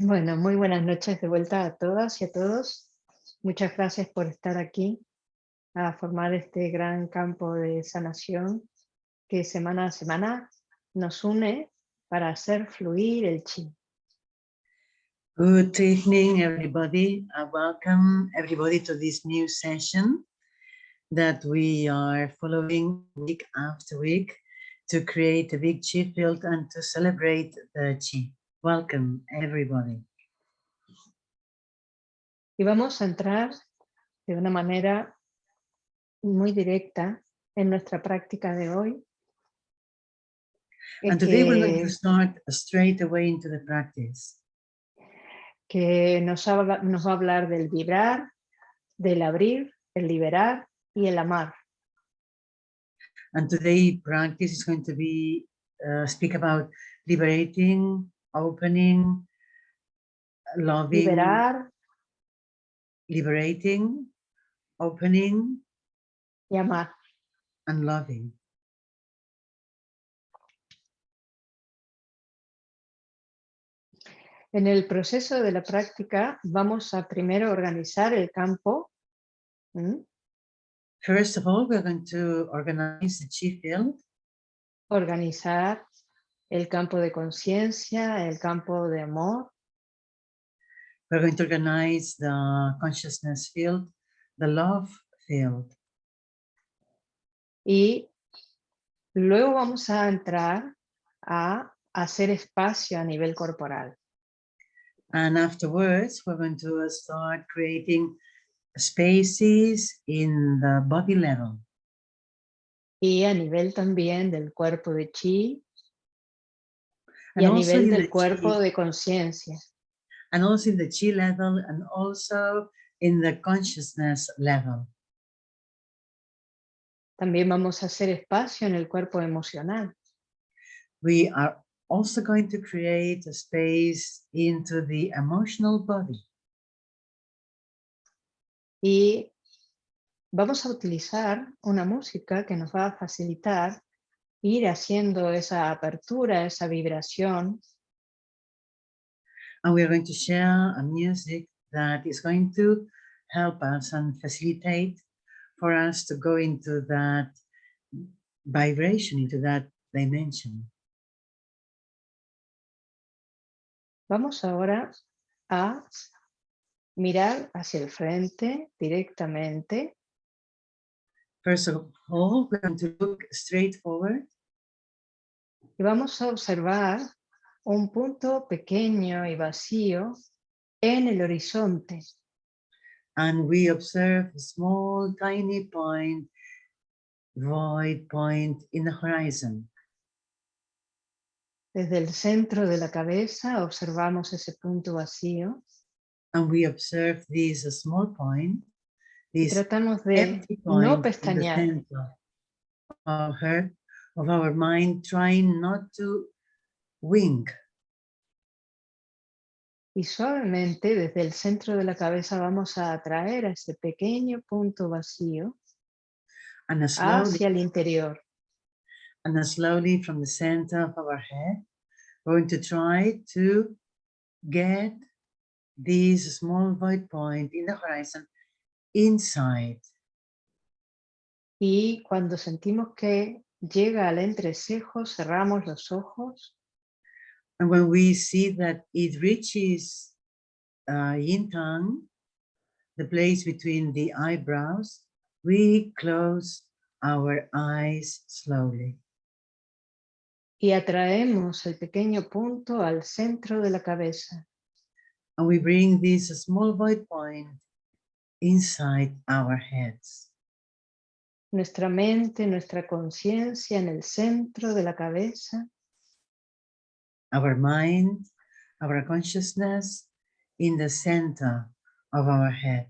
Bueno, muy buenas noches de vuelta a todas y a todos. Muchas gracias por estar aquí a formar este gran campo de sanación que semana a semana nos une para hacer fluir el chi. Good evening, everybody. I welcome everybody to this new session that we are following week after week to create a big chi field and to celebrate the chi. Welcome, everybody. Y vamos a entrar de una manera muy directa en nuestra práctica de hoy. And today we're going to start straight away into the practice. Que nos, habla, nos va a hablar del vibrar, del abrir, el liberar y el amar. And today practice is going to be uh, speak about liberating, opening, loving, liberar, liberating, opening, y amar. and loving. En el proceso de la práctica vamos a primero organizar el campo. First of all, we're going to organize the chi field, Organizar el campo de conciencia, el campo de amor, we're going to organize the consciousness field, the love field, y luego vamos a entrar a hacer espacio a nivel corporal. and afterwards we're going to start creating spaces in the body level. Y a nivel también del cuerpo de chi y and a also nivel in del the cuerpo de conciencia. and also in the chi level and also in the consciousness level. También vamos a hacer espacio en el cuerpo emocional. We are also going to create a space into the emotional body. Y vamos a utilizar una música que nos va a facilitar ir haciendo esa apertura, esa vibración And we are going to share a music that is going to help us and facilitate for us to go into that vibration, into that dimension. Vamos ahora a mirar hacia el frente directamente First of all, we're going to look straight forward y vamos a observar un punto pequeño y vacío en el horizonte. and we observe a small, tiny point, void point in the horizon. Desde el centro de la cabeza observamos ese punto vacío And we observe this small point, tratamos de no pestañear. of her, of our mind, trying not to wink. Y suavemente desde el centro de la cabeza vamos a atraer a ese pequeño punto vacío And slowly, hacia el interior. and slowly from the center of our head, we're going to try to get this small void point in the horizon inside. Y cuando sentimos que llega al entrecejo, cerramos los ojos And when we see that it reaches uh, yin tongue, the place between the eyebrows, we close our eyes slowly. y atraemos el pequeño punto al centro de la cabeza. And we bring this small void point inside our heads. Nuestra mente, nuestra conciencia en el centro de la cabeza Our mind, our consciousness in the center of our head.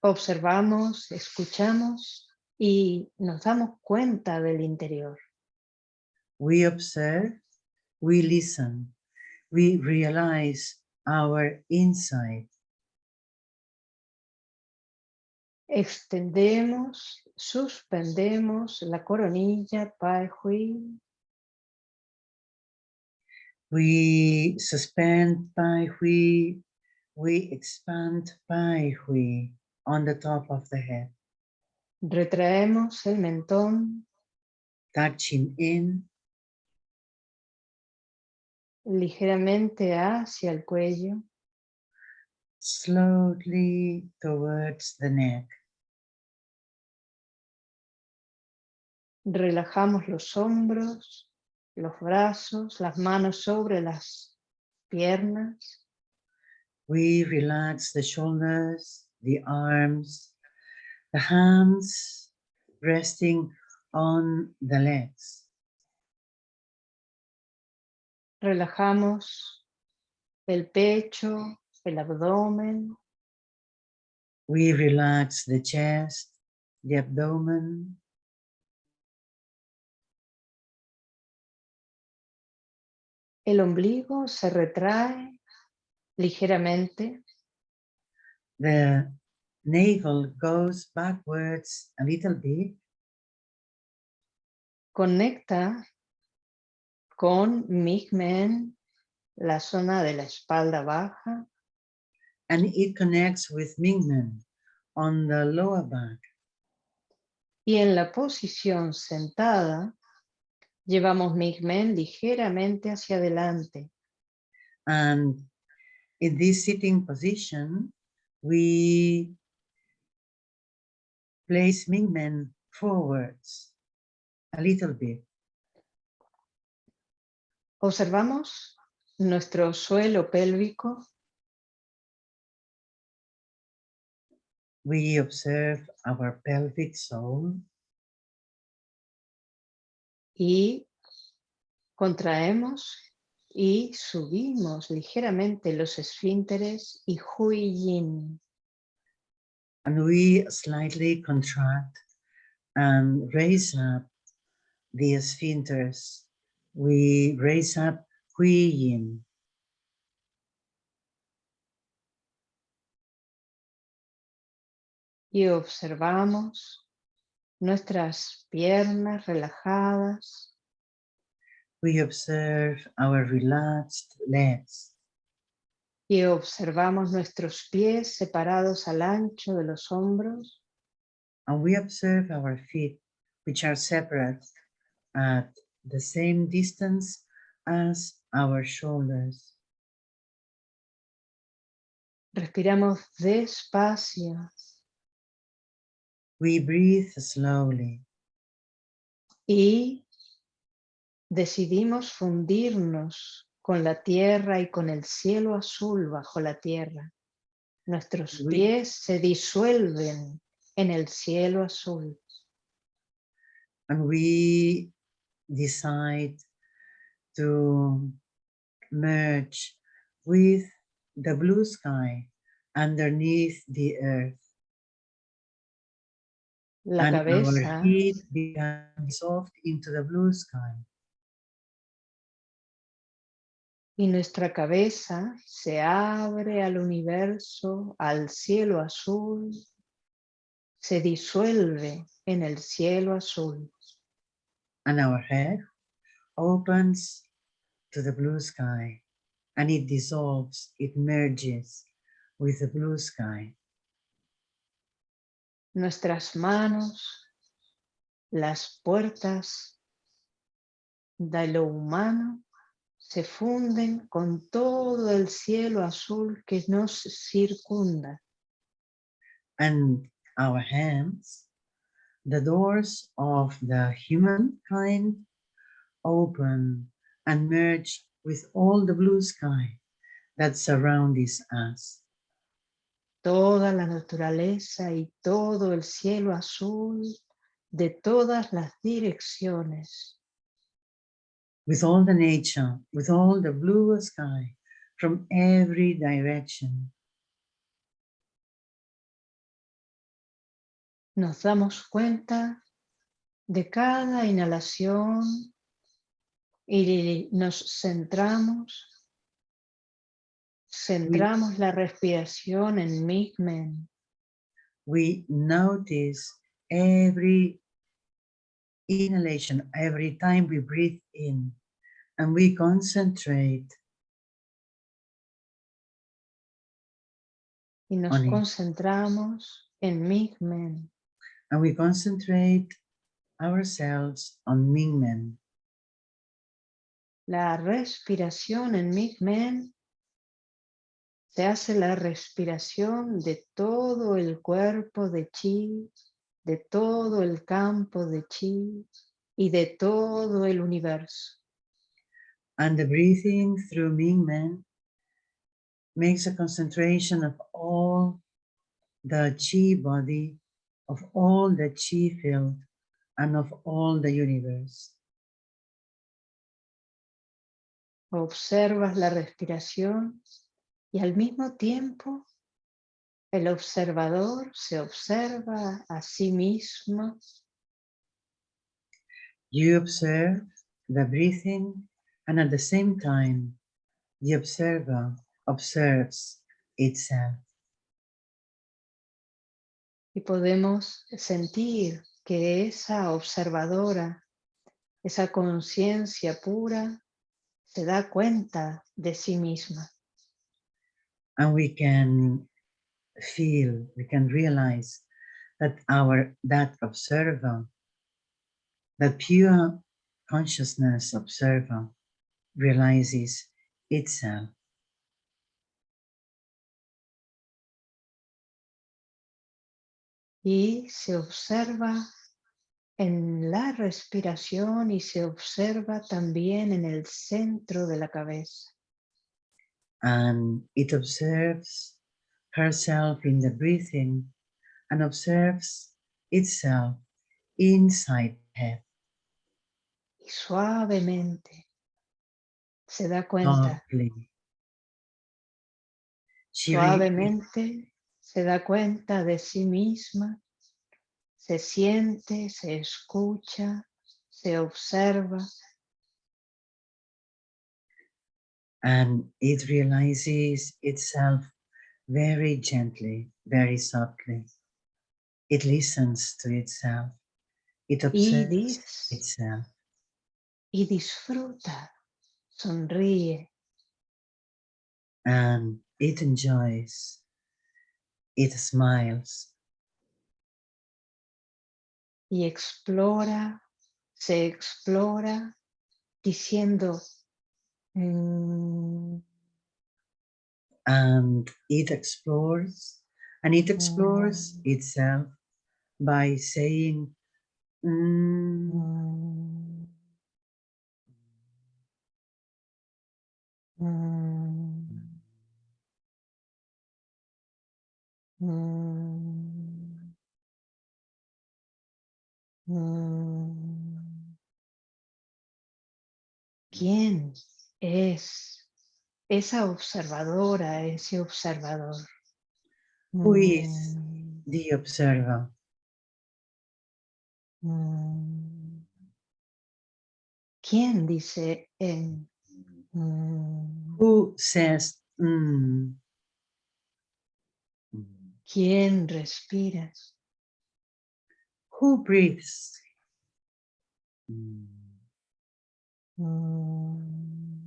observamos, escuchamos y nos damos cuenta del interior. We observe, we listen, we realize our inside. Extendemos, suspendemos la coronilla, Pai Hui, We suspend Pai Hui. We expand Pai Hui on the top of the head. Retraemos el mentón Touching in ligeramente hacia el cuello. slowly towards the neck. Relajamos los hombros, los brazos, las manos sobre las piernas. We relax the shoulders, the arms, the hands resting on the legs. Relajamos el pecho, el abdomen, We relax the chest, the abdomen, el ombligo se retrae ligeramente. the navel goes backwards a little bit. Conecta con Migmen, la zona de la espalda baja. and it connects with Mingmen on the lower back. Y en la posición sentada, llevamos Migmen ligeramente hacia adelante. And in this sitting position, we place Mingmen forwards a little bit. Observamos nuestro suelo pélvico We observe our pelvic zone y contraemos y subimos ligeramente los esfínteres y Hui Yin. and we slightly contract and raise up the sphincters. We raise up Hui Yin. y observamos nuestras piernas relajadas, We observe our relaxed legs. y observamos nuestros pies separados al ancho de los hombros and we observe our feet, which are separate at the same distance as our shoulders. respiramos despacio We breathe slowly y decidimos fundirnos con la tierra y con el cielo azul bajo la tierra. Nuestros pies se disuelven en el cielo azul. and we decide to merge with the blue sky underneath the earth. La and cabeza our become dissolved into the blue sky. y nuestra cabeza se abre al universo, al cielo azul, se disuelve en el cielo azul. and our head opens to the blue sky and it dissolves, it merges with the blue sky. Nuestras manos, las puertas de lo humano se funden con todo el cielo azul que nos circunda. And our hands, the doors of the humankind open and merge with all the blue sky that surrounds us. Toda la naturaleza y todo el cielo azul de todas las direcciones with all the nature, with all the blue sky from every direction. nos damos cuenta de cada inhalación y nos centramos, centramos la respiración en Migmen We notice every inhalation, every time we breathe in, And we concentrate y nos On it. concentramos en Migmen. and we concentrate ourselves on Mingmen. La respiración en Migmen se hace la respiración de todo el cuerpo de Chi, de todo el campo de Chi y de todo el universo. And the breathing through Mingmen makes a concentration of all the Chi body, of all the Chi field, and of all the universe. Observas la respiración y al mismo tiempo el observador se observa a sí mismo You observe the breathing, and at the same time, the observer observes itself. y podemos sentir que esa observadora, esa conciencia pura, se da cuenta de sí misma. And we can feel, we can realize that our, that observer, that pure consciousness observer realizes itself. y se observa en la respiración y se observa también en el centro de la cabeza. And it observes herself in the breathing and observes itself inside head Y suavemente. Se da cuenta, softly. She suavemente se da cuenta de sí misma, se siente, se escucha, se observa and it realizes itself very gently, very softly. It listens to itself. It observes itself y disfruta, sonríe, and it enjoys. It smiles y explora, se explora diciendo, "Mm, and it explores and it explores Mm. itself by saying "Mm," mm, mm, mm, mm". ¿Quién es esa observadora, ese observador? Who is? Mm, the observer mm. ¿Quién dice en? Mm, who says "Mm." ¿Quién respira? who breathes Mm.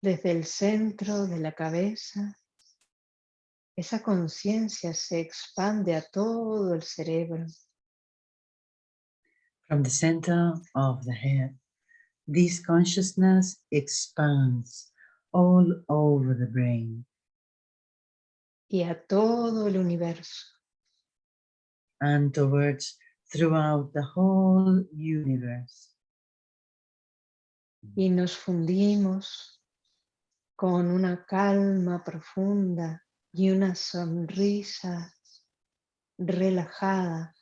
Desde el centro de la cabeza, esa conciencia se expande a todo el cerebro. from the center of the head this consciousness expands all over the brain y a todo el universo. and towards throughout the whole universe Y nos fundimos con una calma profunda y una sonrisa relajada,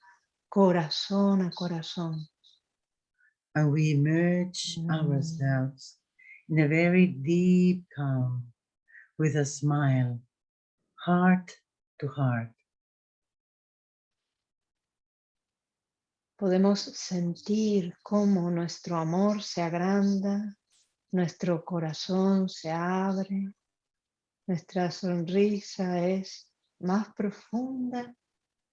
corazón a corazón. and we merge Mm. ourselves in a very deep calm with a smile, heart to heart. Podemos sentir cómo nuestro amor se agranda, nuestro corazón se abre, nuestra sonrisa es más profunda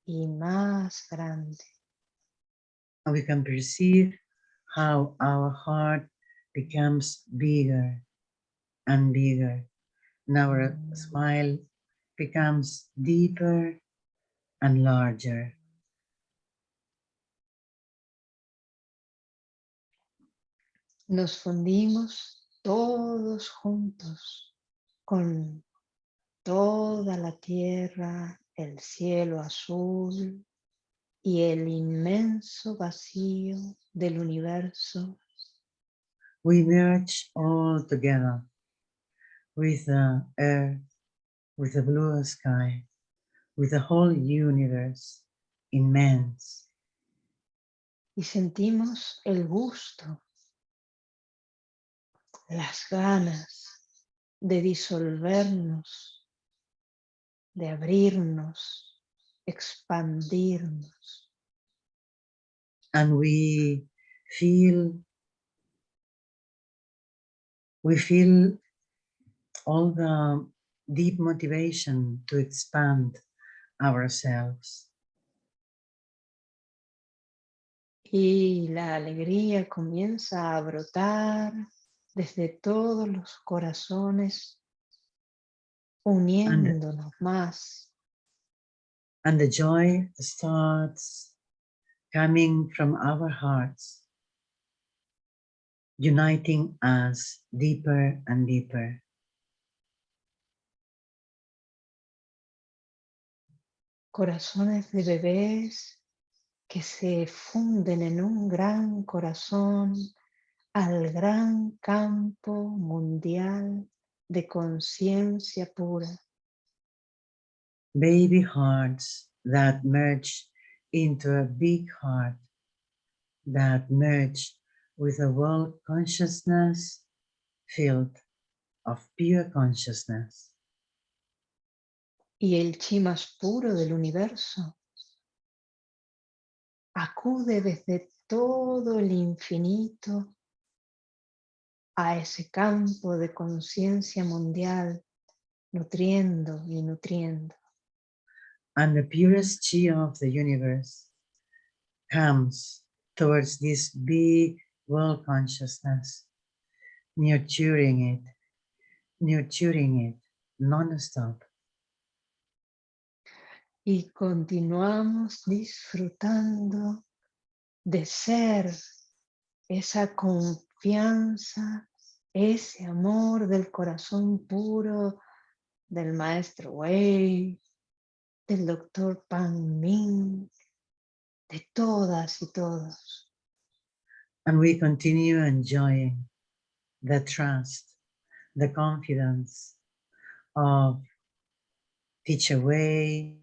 y más grande. And we can perceive how our heart becomes bigger and bigger. And our smile becomes deeper and larger. Nos fundimos todos juntos con toda la tierra, el cielo azul y el inmenso vacío del universo. We merge all together with the earth, with the blue sky, with the whole universe immense. Y sentimos el gusto, las ganas de disolvernos, de abrirnos, expandirnos. And we feel, we feel all the deep motivation to expand ourselves. Y la alegría comienza a brotar desde todos los corazones, uniéndonos más. And the joy starts coming from our hearts, uniting us deeper and deeper. Corazones de bebés que se funden en un gran corazón al gran campo mundial de conciencia pura. Baby hearts that merge into a big heart, that merge with a world consciousness filled of pure consciousness. Y el chi más puro del universo acude desde todo el infinito a ese campo de conciencia mundial, nutriendo y nutriendo. And the purest chi of the universe comes towards this big world consciousness, nurturing it, nurturing it non-stop. Y continuamos disfrutando de ser esa confianza ese amor del corazón puro del maestro Wei, del doctor Pan Ming, de todas y todos. And we continue enjoying the trust, the confidence of Teacher Wei,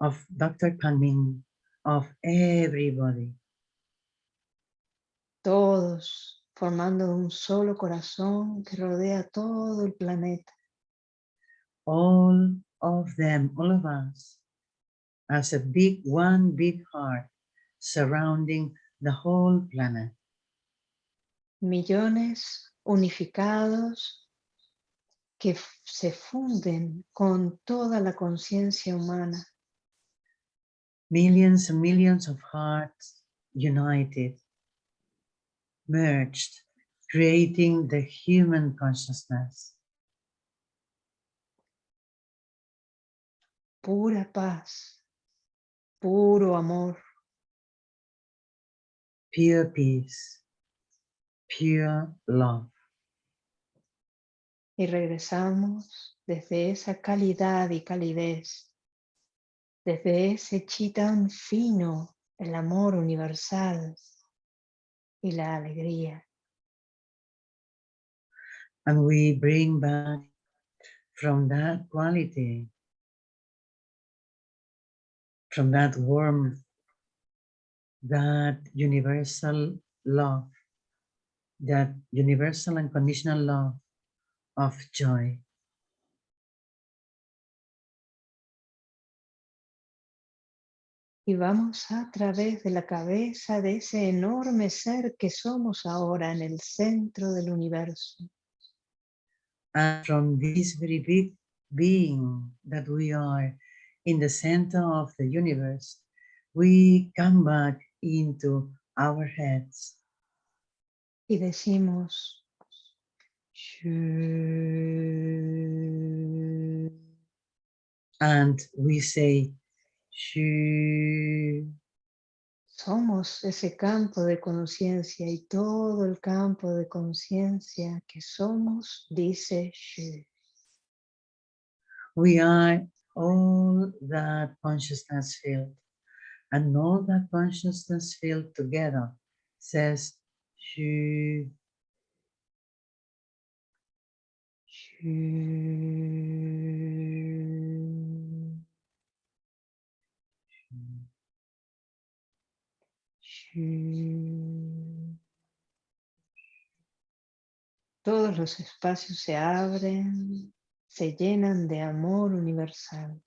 of Dr. Pan Ming, of everybody. Todos formando un solo corazón que rodea todo el planeta. All of them, all of us, as a big, one big heart surrounding the whole planet. Millones unificados que se funden con toda la conciencia humana. Millions and millions of hearts united merged, creating the human consciousness. Pura paz, puro amor. Pure peace, pure love. Y regresamos desde esa calidad y calidez, desde ese chi tan fino, el amor universal, y la alegría. And we bring back from that quality, from that warmth, that universal love, that universal and conditional love of joy. Y vamos a través de la cabeza de ese enorme ser que somos ahora en el centro del universo. And from this very big being that we are in the center of the universe, we come back into our heads. Y decimos, And we say, Shu. Somos ese campo de conciencia y todo el campo de conciencia que somos dice Shu. We are all that consciousness field. And all that consciousness field together says Shu. Shu. Todos los espacios se abren, se llenan de amor universal.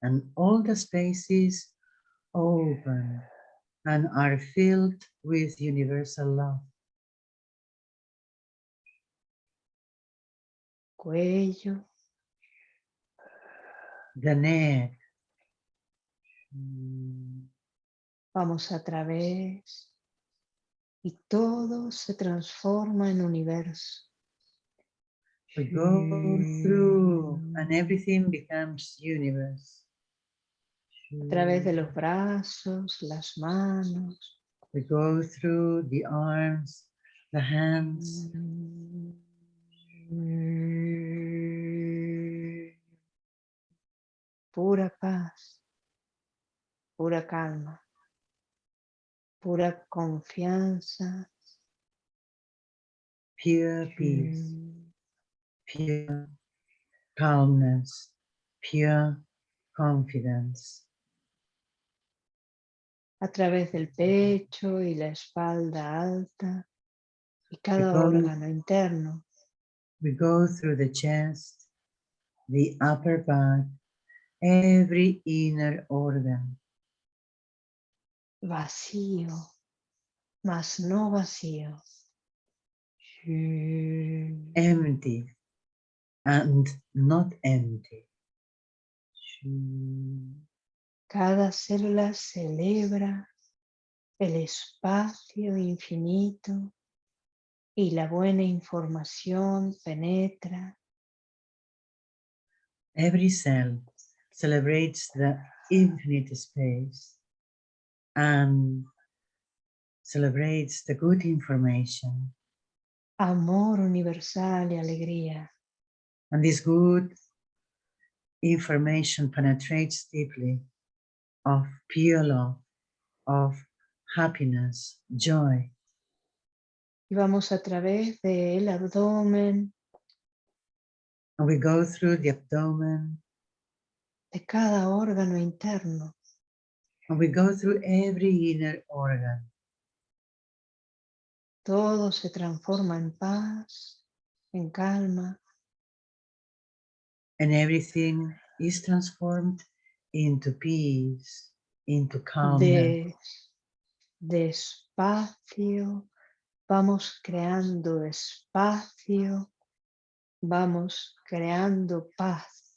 And all the spaces open and are filled with universal love. Cuello, The neck. Vamos a través y todo se transforma en universo. We go through and everything becomes universe. A través de los brazos, las manos. We go through the arms, the hands, Pura paz, pura calma, pura confianza. pure peace, pure calmness, pure confidence. a través del pecho y la espalda alta y cada go- órgano interno. We go through the chest, the upper back, every inner organ, vacío, mas no vacío. empty and not empty. Cada célula celebra el espacio infinito y la buena información penetra Every cell celebrates the infinite space and celebrates the good information. amor universal y alegría. And this good information penetrates deeply of pure love, of happiness, joy. Y vamos a través del abdomen, And we go through the abdomen de cada órgano interno, and we go through every inner organ. todo se transforma en paz, en calma, And everything is transformed into peace, into calmness. de, despacio, vamos creando espacio, vamos creando paz.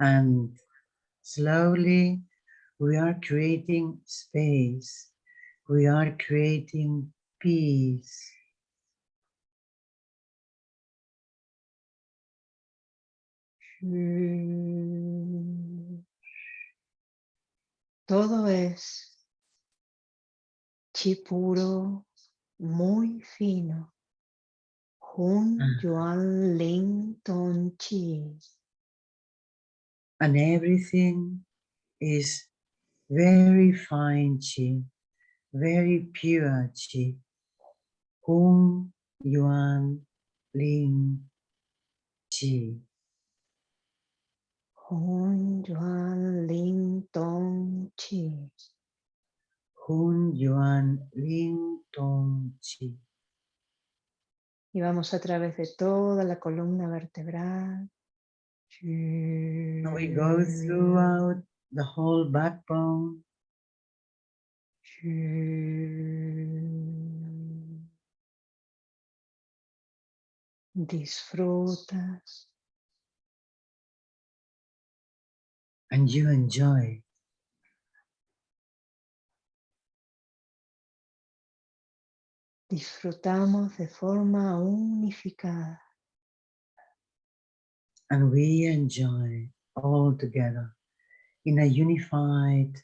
And slowly we are creating space. We are creating peace. Mm. Todo es chi puro, muy fino. Hun Ah. Yuan Ling Ton Chi. And everything is very fine chi, very pure chi. Hung Yuan Ling Chi. Hun Yuan Ling Tong Chi. Hun Yuan Ling Tong Chi. Y vamos a través de toda la columna vertebral. We go throughout the whole backbone. Disfrutas and you enjoy. Disfrutamos de forma unificada. And we enjoy all together in a unified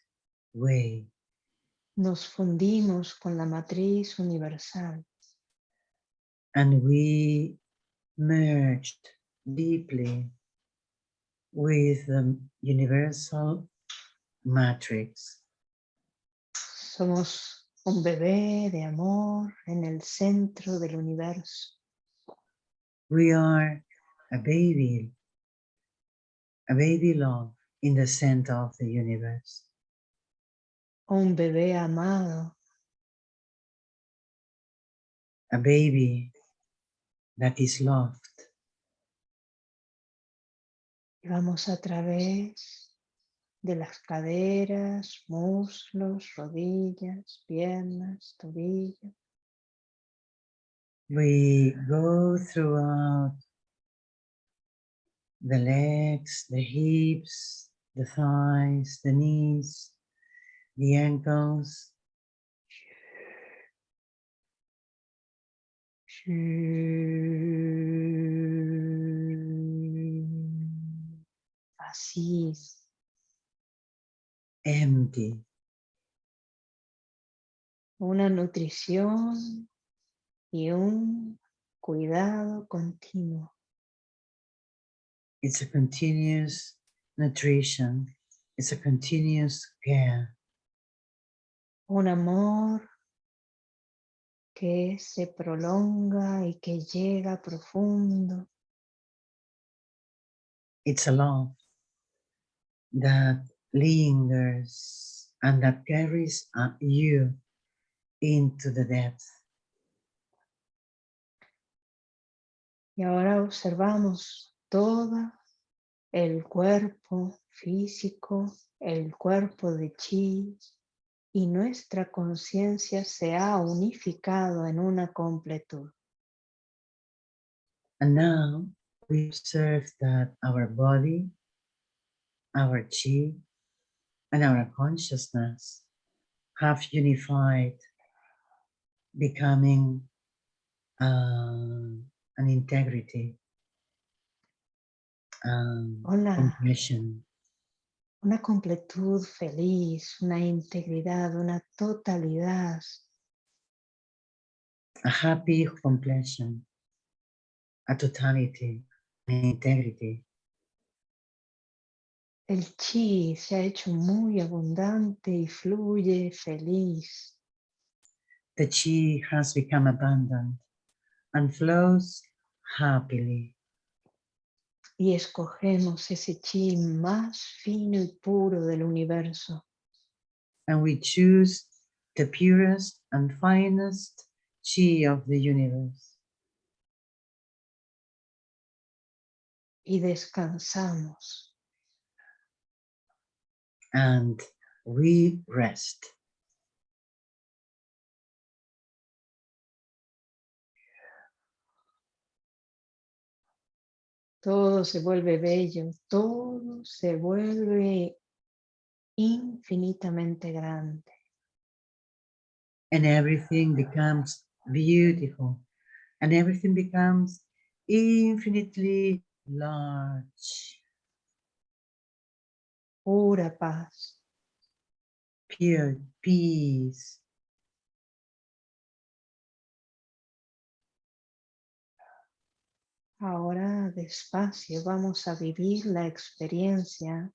way. Nos fundimos con la matriz universal. And we merged deeply with the universal matrix. Somos un bebé de amor en el centro del universo. We are a baby, a baby love in the center of the universe. Un bebé amado A baby that is loved. y vamos a través de las caderas, muslos, rodillas, piernas, tobillos. We go throughout the legs, the hips, the thighs, the knees, the ankles, Así empty. Una nutrición y un cuidado continuo. It's a continuous nutrition. It's a continuous care. Un amor que se prolonga y que llega profundo. It's a love that lingers and that carries uh, you into the depth. Y ahora observamos todo el cuerpo físico, el cuerpo de chi, y nuestra conciencia se ha unificado en una completud. And now we observe that our body, our chi, and our consciousness have unified, becoming uh, an integrity, um, Hola. completion, Una completud feliz, una integridad, una totalidad. a happy completion, a totality, an integrity. El chi se ha hecho muy abundante y fluye feliz. The chi has become abundant and flows happily. Y escogemos ese chi más fino y puro del universo. and we choose the purest and finest chi of the universe Y descansamos. and we rest. Todo se vuelve bello, todo se vuelve infinitamente grande. And everything becomes beautiful and everything becomes infinitely large, Pura paz. pure peace. Ahora despacio vamos a vivir la experiencia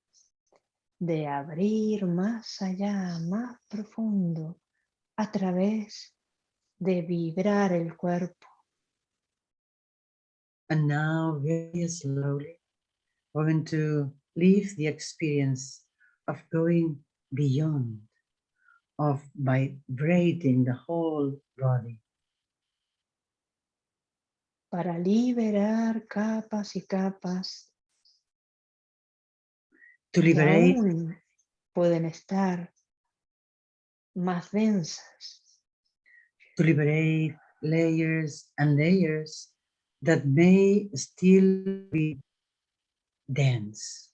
de abrir más allá, más profundo, a través de vibrar el cuerpo. And now very slowly, we're going to live the experience of going beyond, of vibrating the whole body. Para liberar capas y capas to que liberate aún pueden estar más densas. to liberate layers and layers that may still be dense.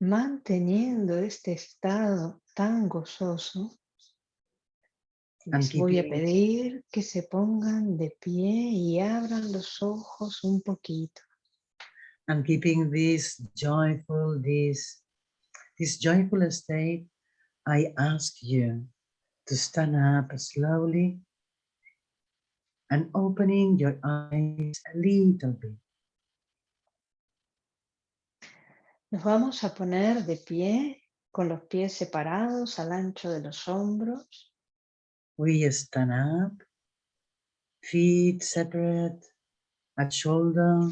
manteniendo este estado tan gozoso, les voy a pedir que se pongan de pie y abran los ojos un poquito. and keeping this joyful, this, this joyful state, I ask you to stand up slowly and opening your eyes a little bit. Nos vamos a poner de pie con los pies separados al ancho de los hombros. We stand up, feet separate. At shoulder,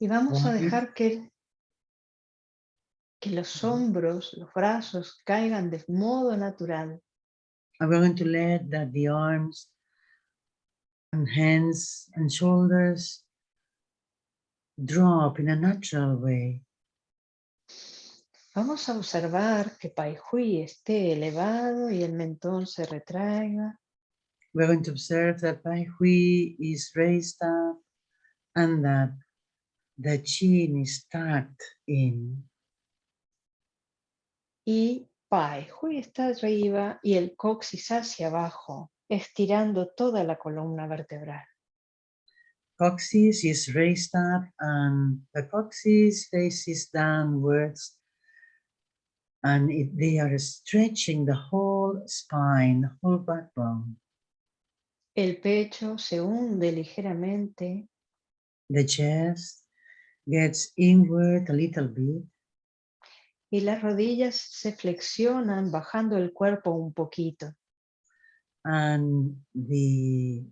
Y vamos a dejar que, que los hombros, los brazos caigan de modo natural. I'm going to let that the arms and hands and shoulders drop in a natural way. Vamos a observar que Pai Hui esté elevado y el mentón se retraiga. We're going to observe that Pai Hui is raised up and that the chin is tucked in. Y Pai Hui está arriba y el coxis hacia abajo, estirando toda la columna vertebral. Coccyx is raised up and the coccyx faces downwards and it, they are stretching the whole spine, whole backbone. El pecho se hunde ligeramente The chest gets inward a little bit y las rodillas se flexionan bajando el cuerpo un poquito. and the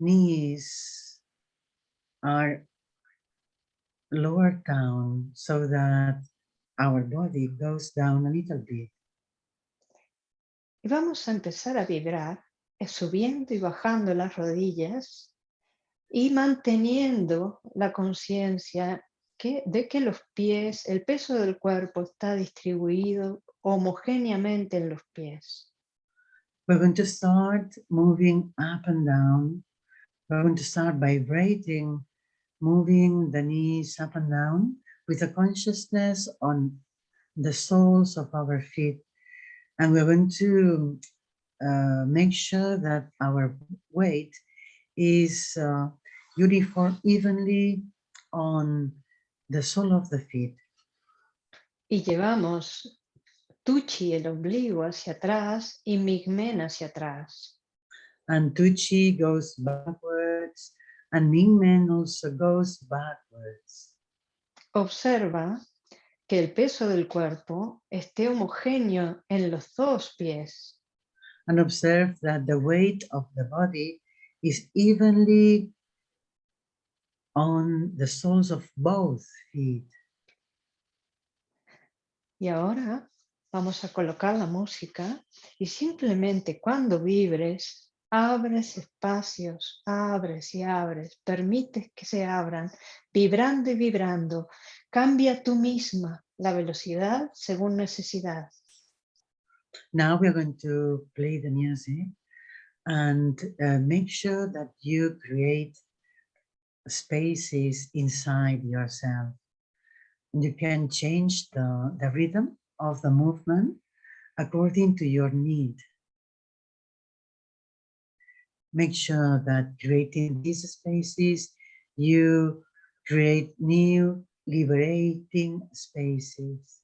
knees are lowered down so that our body goes down a little bit. Y vamos a empezar a vibrar, eh, subiendo y bajando las rodillas y manteniendo la conciencia de que los pies, el peso del cuerpo está distribuido homogéneamente en los pies. We're going to start moving up and down. We're going to start vibrating, moving the knees up and down with a consciousness on the soles of our feet. And we're going to uh, make sure that our weight is uh, uniform, evenly on the sole of the feet. Y llevamos Tuchi, el ombligo, hacia atrás y Migmen hacia atrás. And Tuchi goes backwards and Mingmen also goes backwards. Observa que el peso del cuerpo esté homogéneo en los dos pies. and observe that the weight of the body is evenly on the soles of both feet. Y ahora vamos a colocar la música y simplemente cuando vibres, abres espacios, abres y abres, permites que se abran, vibrando y vibrando. Cambia tú misma la velocidad según necesidad. Now we're going to play the music and uh, make sure that you create spaces inside yourself. You can change the, the rhythm of the movement according to your need. Make sure that creating these spaces, you create new liberating spaces.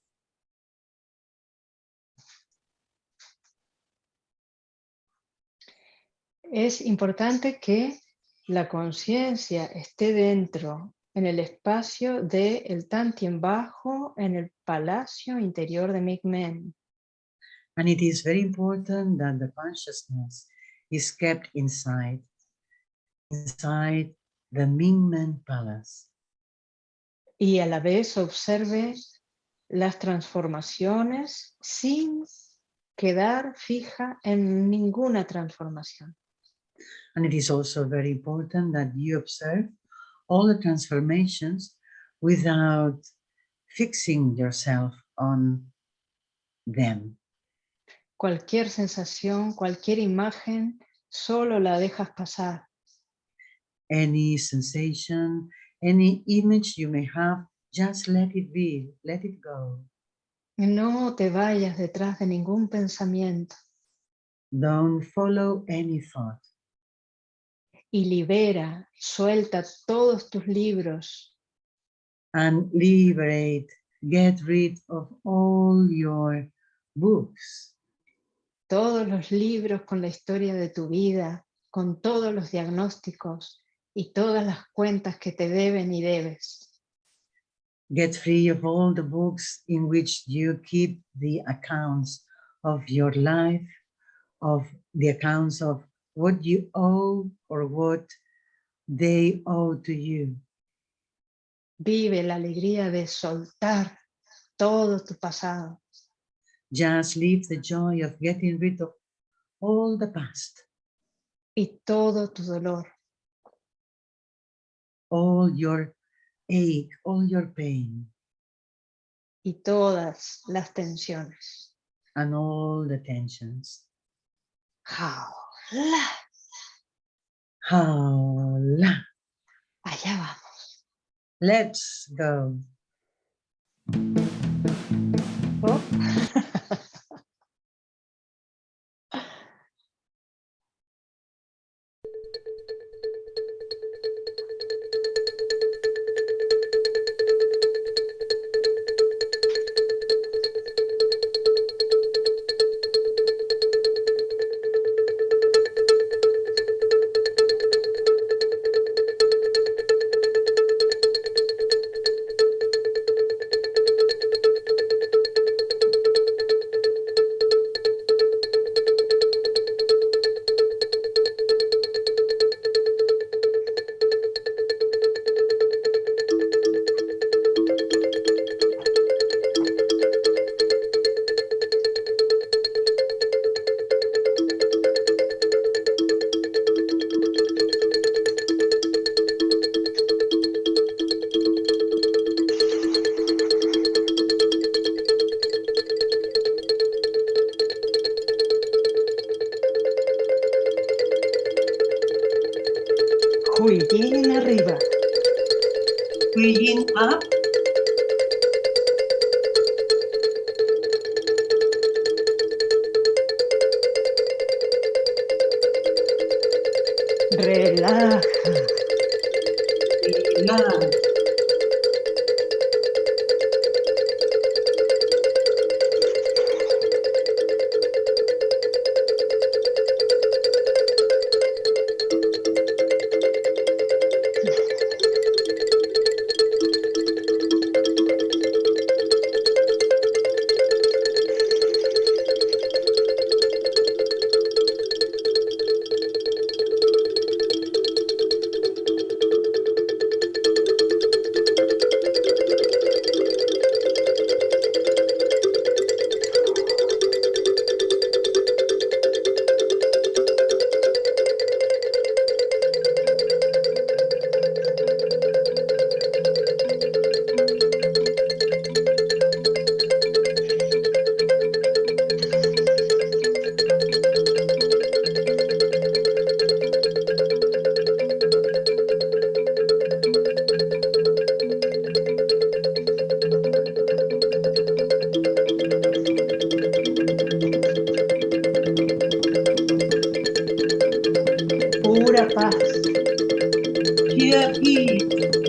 Es importante que la conciencia esté dentro, en el espacio del el Tantien bajo, en el palacio interior de Migmen. And it is very important that the consciousness is kept inside, inside the Mingmen Palace. Y a la vez observe las transformaciones sin quedar fija en ninguna transformación. And it is also very important that you observe all the transformations without fixing yourself on them. Cualquier sensación, cualquier imagen, solo la dejas pasar. Any sensation, any image you may have, Just let it be, let it go. No te vayas detrás de ningún pensamiento Don't follow any thought. y libera, suelta todos tus libros, And liberate, get rid of all your books. Todos los libros con la historia de tu vida, con todos los diagnósticos y todas las cuentas que te deben y debes. Get free of all the books in which you keep the accounts of your life, of the accounts of what you owe or what they owe to you. Vive la alegría de soltar todo tu pasado. Just live the joy of getting rid of all the past, y todo tu dolor. all your ache, all your pain, y todas las tensiones. and all the tensions. Jaula. Hola. Allá vamos. Let's go. Pura paz. Here is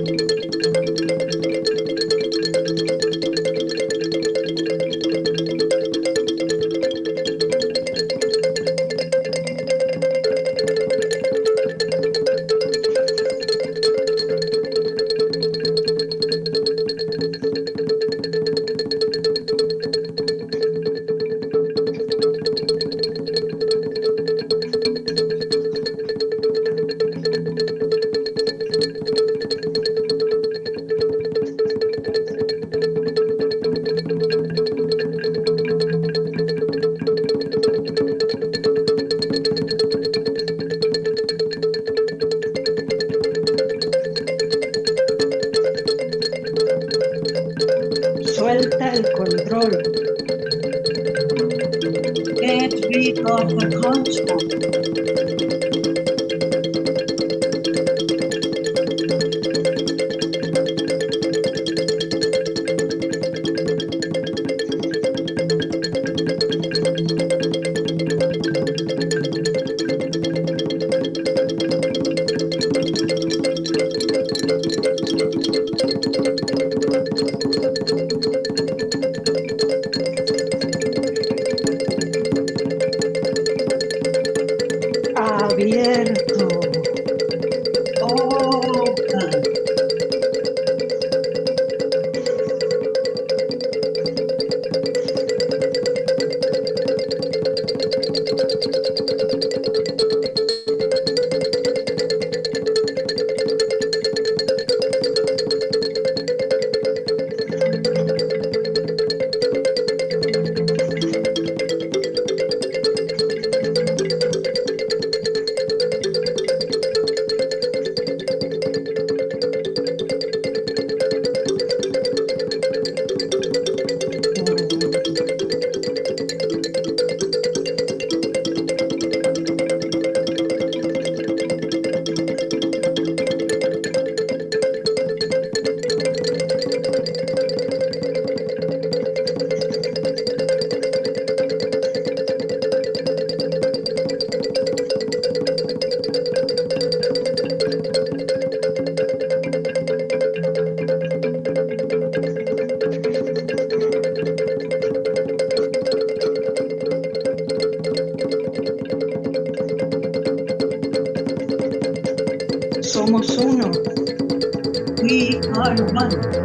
are one.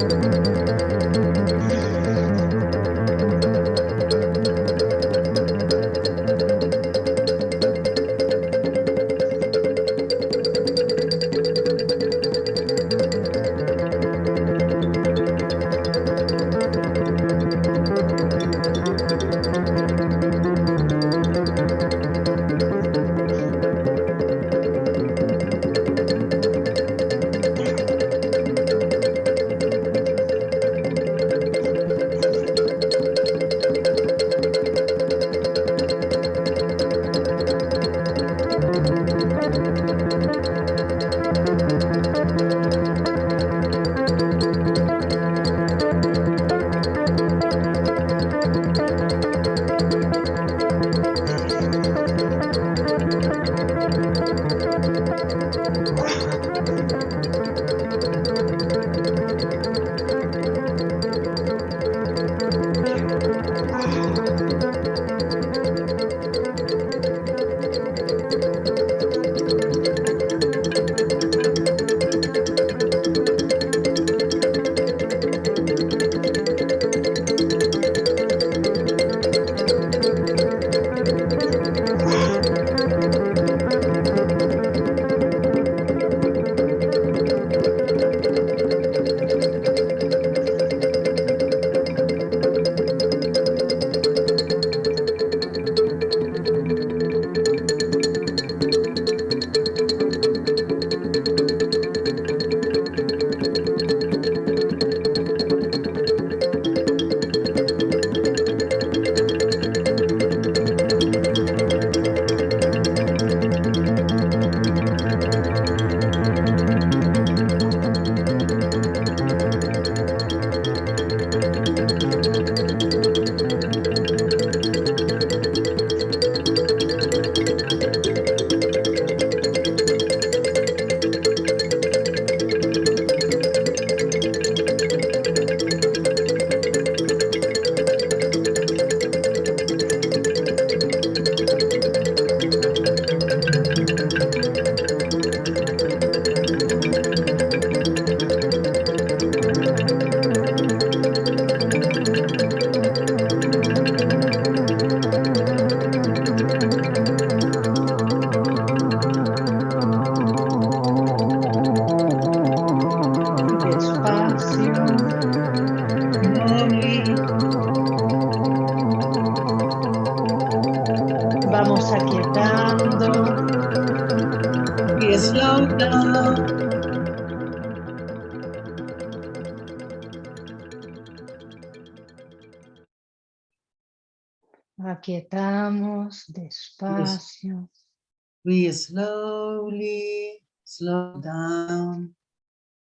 We slowly slow down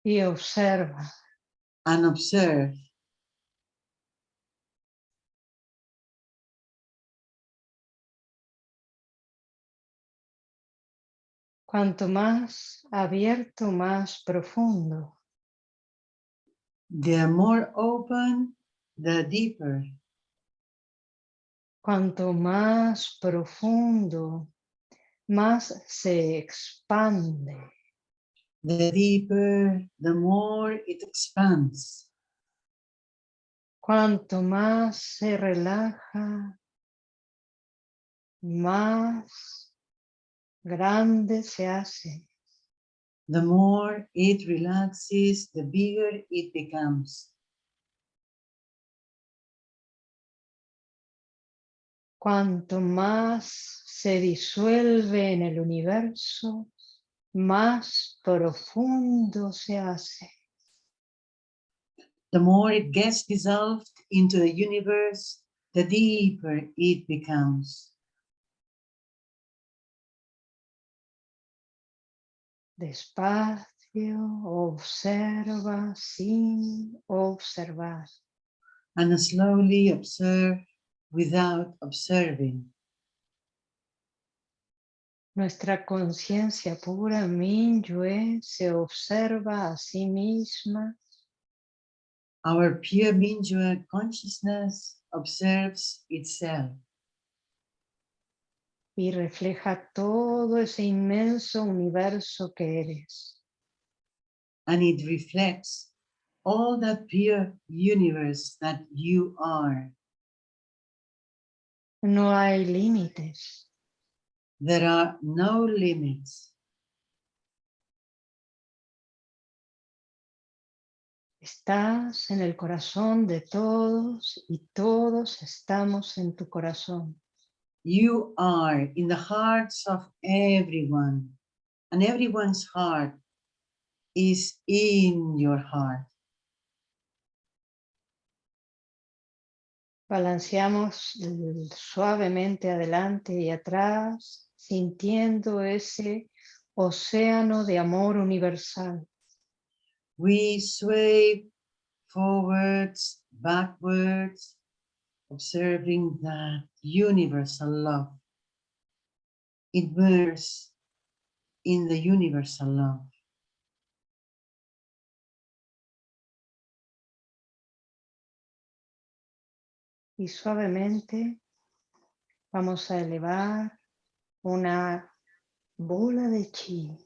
Y observa. and observe. Cuanto más abierto, más profundo. The more open, the deeper. Cuanto más profundo, más se expande. The deeper, the more it expands. Cuanto más se relaja, más grande se hace. The more it relaxes, the bigger it becomes. Cuanto más se disuelve en el universo, más profundo se hace. The more it gets dissolved into the universe, the deeper it becomes. Despacio, observa sin observar. And slowly observe without observing. Nuestra conciencia pura, Minyue, se observa a sí misma Our pure Mingyue consciousness observes itself. Y refleja todo ese inmenso universo que eres. And it reflects all that pure universe that you are. No hay límites. There are no limits. Estás en el corazón de todos y todos estamos en tu corazón. You are in the hearts of everyone and everyone's heart is in your heart. Balanceamos suavemente adelante y atrás, sintiendo ese océano de amor universal. We sway forwards, backwards, observing that universal love. Immerse in the universal love. Y suavemente vamos a elevar una bola de chi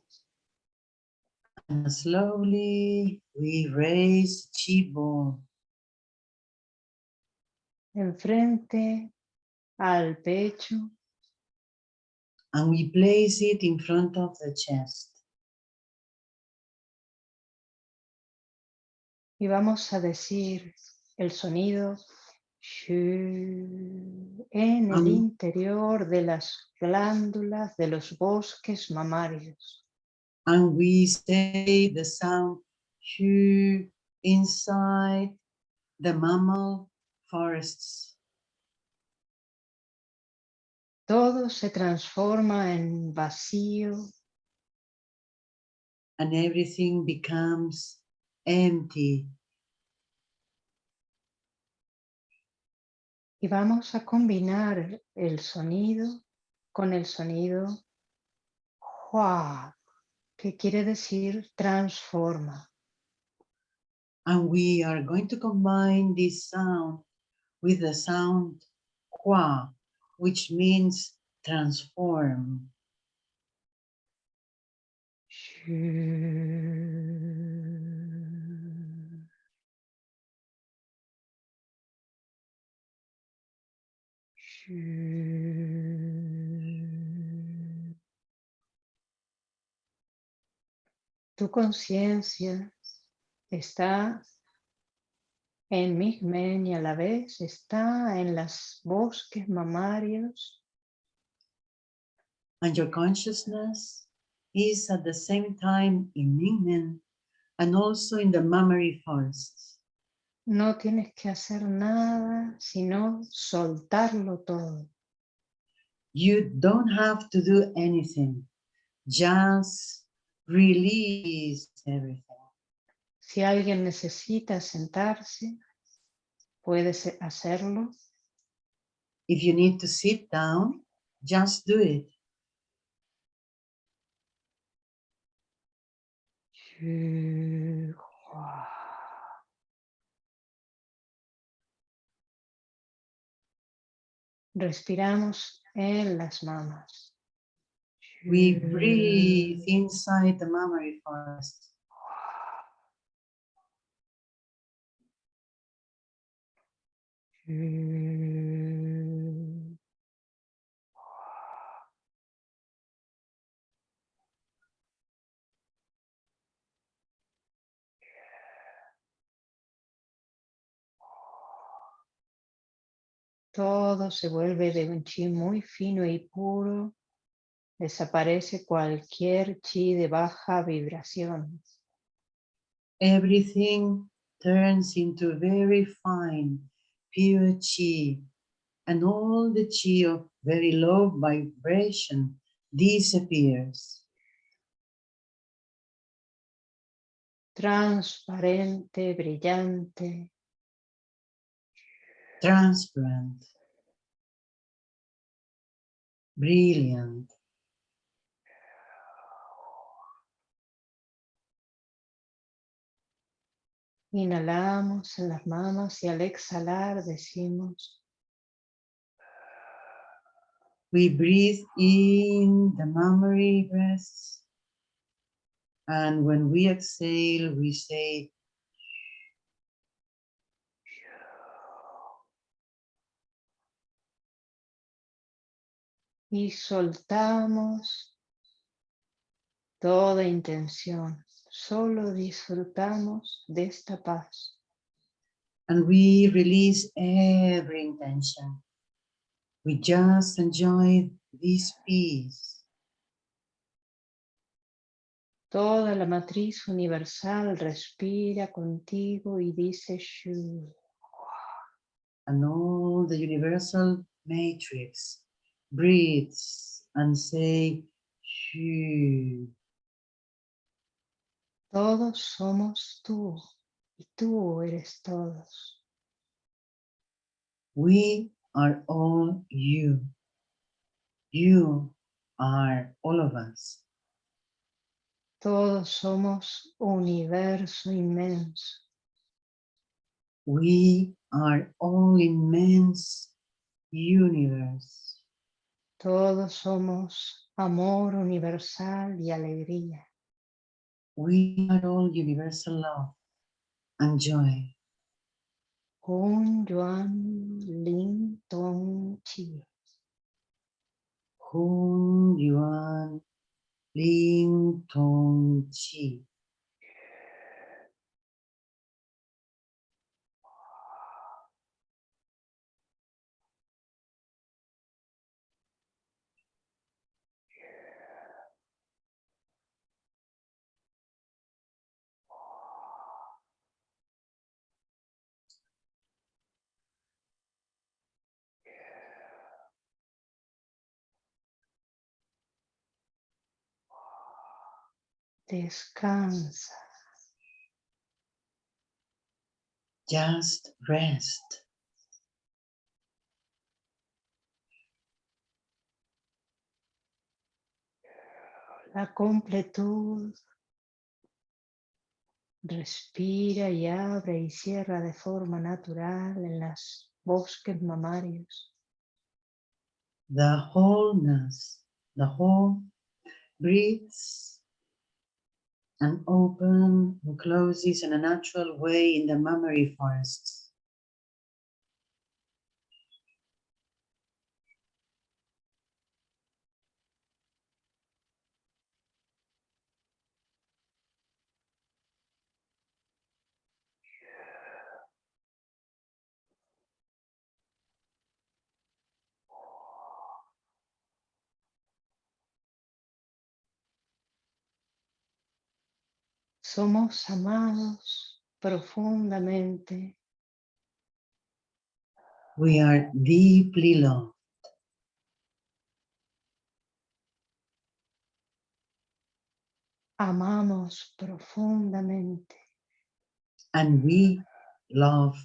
And slowly we raise chi ball enfrente al pecho. And we place it in front of the chest. y vamos a decir el sonido en el interior de las glándulas de los bosques mamarios. And we say the sound shu inside the mammal forests. Todo se transforma en vacío and everything becomes empty. Y vamos a combinar el sonido con el sonido hua, que quiere decir transforma. And we are going to combine this sound with the sound hua, which means transform. Tu conciencia está en Migmen y a la vez está en los bosques mamarios And your consciousness is at the same time in Mingmen and also in the mammary forests. No tienes que hacer nada sino soltarlo todo. You don't have to do anything, just release everything. Si alguien necesita sentarse, puedes hacerlo. If you need to sit down, just do it. Respiramos en las mamas. We breathe inside the mammary forest. Todo se vuelve de un chi muy fino y puro. Desaparece cualquier chi de baja vibración. Everything turns into very fine, pure chi, and all the chi of very low vibration disappears. Transparente, brillante, transparent, brilliant. Inhalamos en las manos y al exhalar decimos We breathe in the mammary breaths. And when we exhale, we say, y soltamos toda intención. Solo disfrutamos de esta paz. and we release every intention. We just enjoy this peace. Toda la matriz universal respira contigo y dice Shu. And all the universal matrix breathes and say, Shoo. Todos somos tú y tú eres todos. We are all you. You are all of us. Todos somos universo inmenso. We are all immense universe. Todos somos amor universal y alegría. We are all universal love and joy. Hun Yuan Lin Tong Chi. Hun Yuan Ling Tong Chi. Descansa. Just rest. La completud. Respira y abre y cierra de forma natural en las bosques mamarios. The wholeness, the whole breathes and open and closes in a natural way in the mammary forests. Somos amados profundamente. We are deeply loved Amamos profundamente. and we love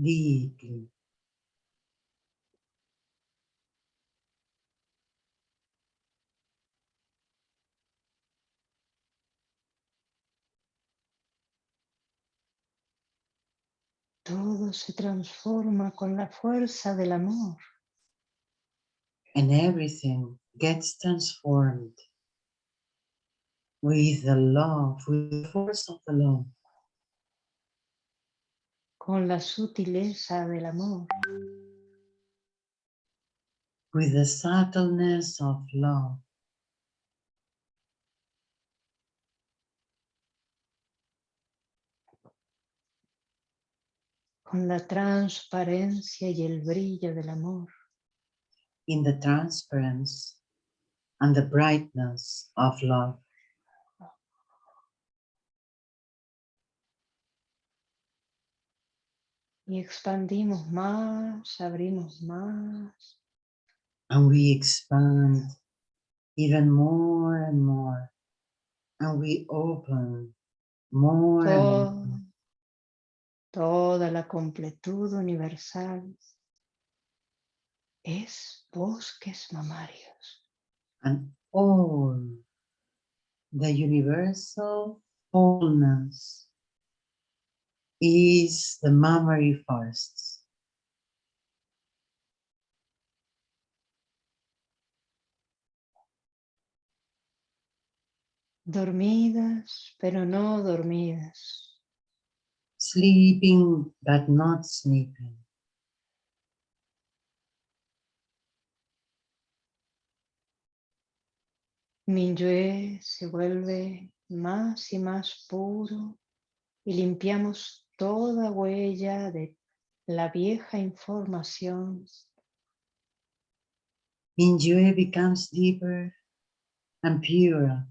deeply. Todo se transforma con la fuerza del amor. and everything gets transformed with the love, with the force of the love, con la sutileza del amor. with the subtleness of love, con la transparencia y el brillo del amor. in the transparency and the brightness of love. Y expandimos más, abrimos más. And we expand even more and more. And we open more and more. Toda la completud universal es bosques mamarios. And all the universal wholeness is the mammary forests. Dormidas, pero no dormidas. Sleeping, but not sleeping. Minyue se vuelve más y más puro y limpiamos toda huella de la vieja información. Minyue becomes deeper and purer,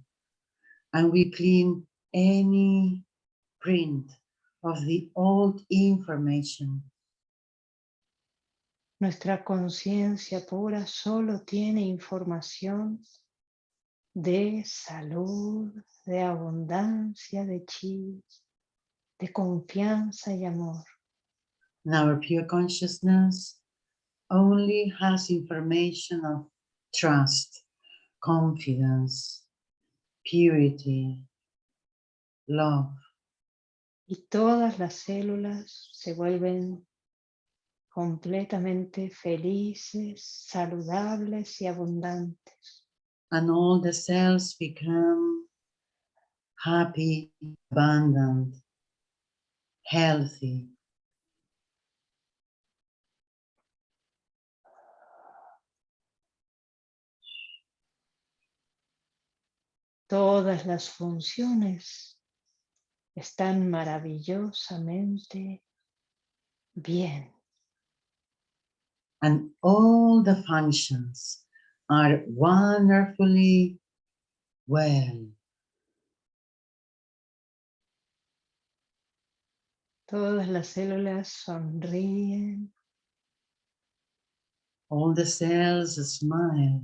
and we clean any print of the old information. Nuestra conciencia pura solo tiene información de salud, de abundancia, de chi, de confianza y amor. And our pure consciousness only has information of trust, confidence, purity, love. Y todas las células se vuelven completamente felices, saludables y abundantes. And all the cells become happy, abundant, healthy. Todas las funciones están maravillosamente bien. And all the functions are wonderfully well. Todas las células sonríen, All the cells smile.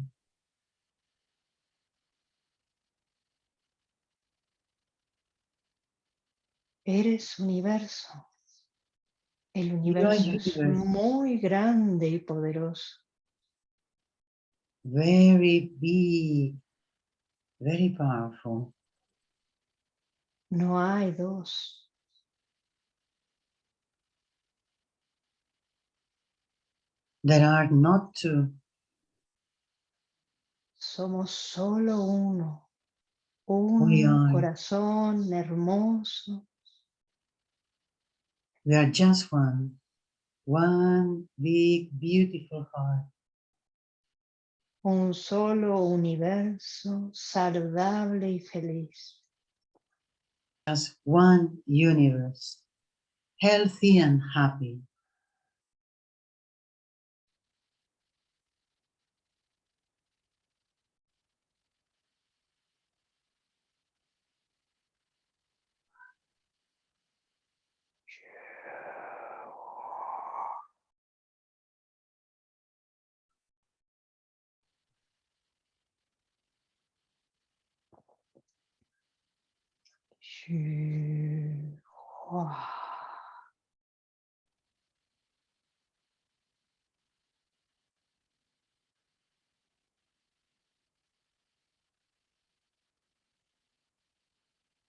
Eres universo. El universo es muy grande y poderoso. very big, very powerful. No hay dos. There are not two. Somos solo uno. Un corazón hermoso, We are just one. One big, beautiful heart. un solo universo saludable y feliz. Just one universe. Healthy and happy.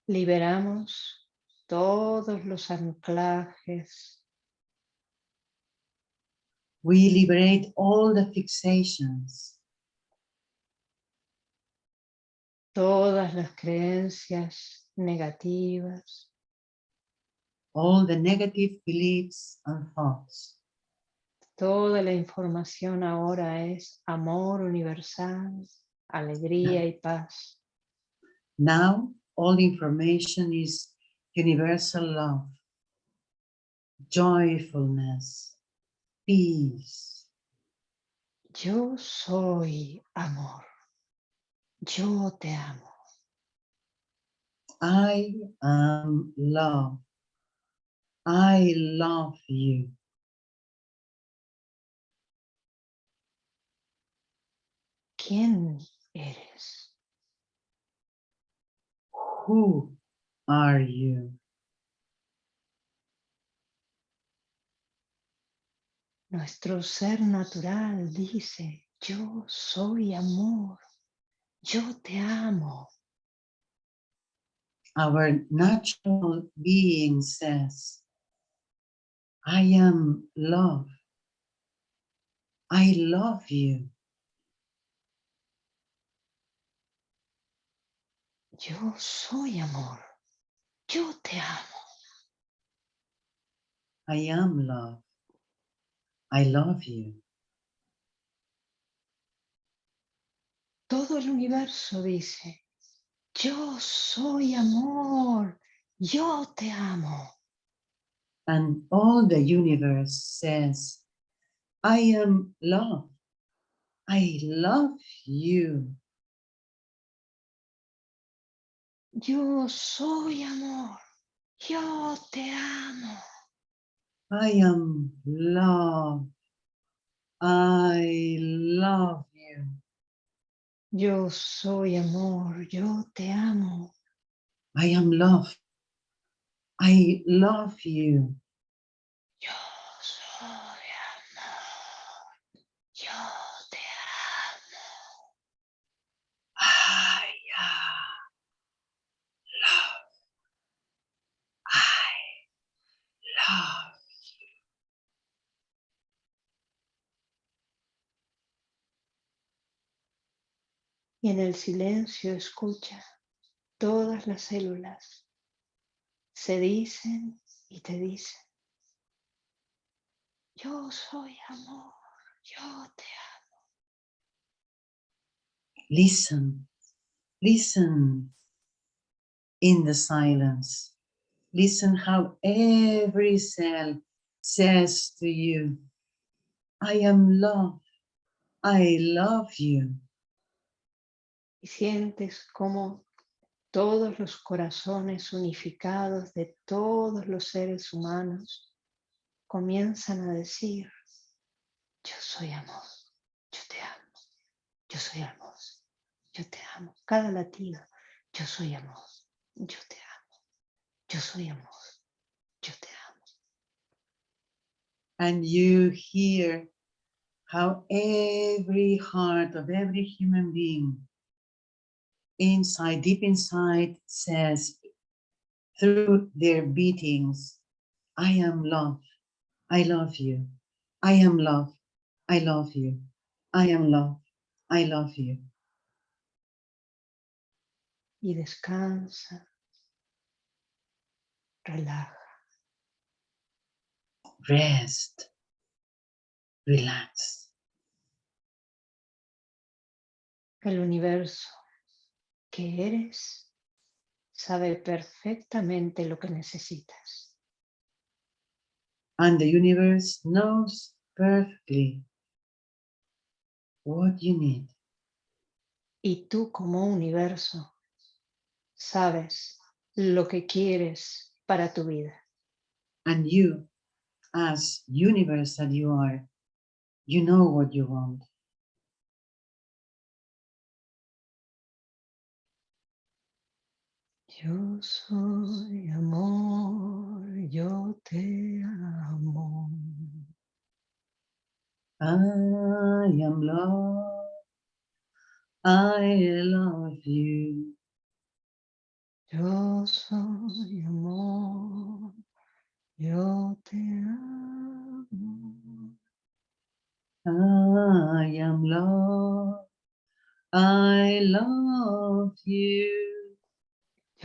Liberamos todos los anclajes, We liberate all the fixations, todas las creencias negativas, all the negative beliefs and thoughts. toda la información ahora es amor universal, alegría y paz. Now, all information is universal love, joyfulness, peace. Yo soy amor. Yo te amo. I am love. I love you. ¿Quién eres? Who are you? Nuestro ser natural dice, yo soy amor. Yo te amo. Our natural being says, I am love. I love you. Yo soy amor. Yo te amo. I am love. I love you. Todo el universo dice, yo soy amor. Yo te amo. And all the universe says, I am love. I love you. Yo soy amor. Yo te amo. I am love. I love. Yo soy amor. Yo te amo. I am love. I love you. Y en el silencio escucha todas las células. Se dicen y te dicen. Yo soy amor. Yo te amo. Listen, listen in the silence. Listen how every cell says to you, I am love. I love you. Sientes como todos los corazones unificados de todos los seres humanos comienzan a decir, yo soy amor, yo te amo, yo soy amor, yo te amo. Cada latido, yo soy amor, yo te amo, yo soy amor, yo te amo. And you hear how every heart of every human being inside, deep inside says through their beatings, I am love, I love you, I am love, I love you, I am love, I love you. Y descansa, relaja. Rest, relax. El universo que eres sabe perfectamente lo que necesitas. And the universe knows perfectly what you need. Y tú como universo sabes lo que quieres para tu vida. And you, as universe that you are, you know what you want. Yo soy amor, yo te amo. I am love. I love you. Yo soy amor, yo te amo. I am love. I love you.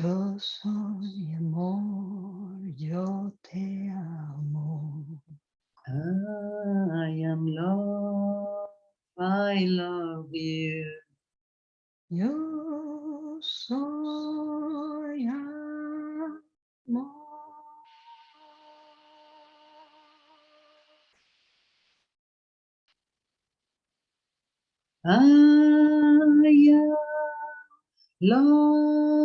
Yo soy amor, yo te amo. I am love. I love you. Yo soy amor. I am love.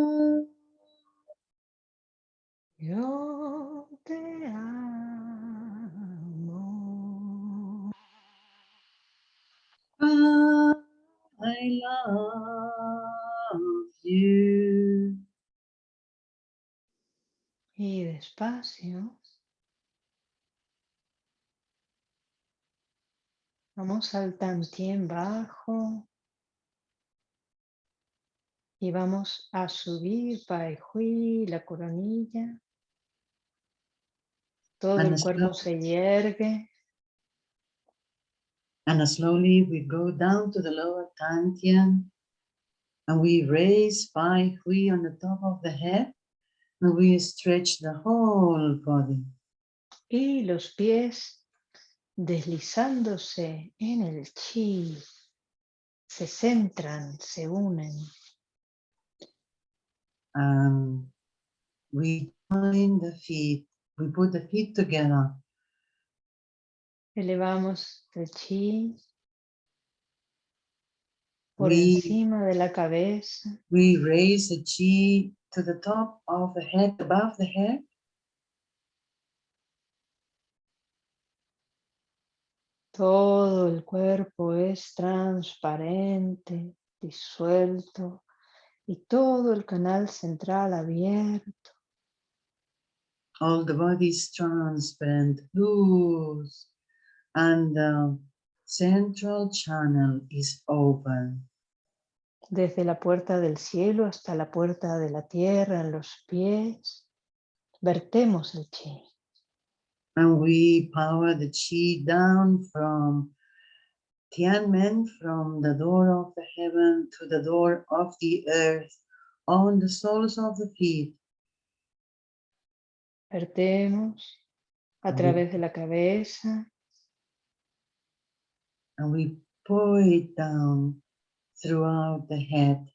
Yo te amo. I love you. Y despacio. Vamos al tantien bajo. Y vamos a subir Hui, la coronilla. Todo And el cuerpo se yergue. And slowly we go down to the lower dantian and we raise Pai Hui on the top of the head and we stretch the whole body. Y los pies deslizándose en el chi. Se centran, se unen. And we join the feet. We put the feet together Elevamos el chi por We- encima de la cabeza. We raise the chi to the top of the head, above the head. Todo el cuerpo es transparente, disuelto y todo el canal central abierto. All the body is transparent, loose, and the central channel is open. Desde la puerta del cielo hasta la puerta de la tierra en los pies, vertemos el chi. And we power the chi down from Tianmen, from the door of the heaven to the door of the earth, on the soles of the feet. Vertemos a Ujú. través de la cabeza, And we pour it down throughout the head.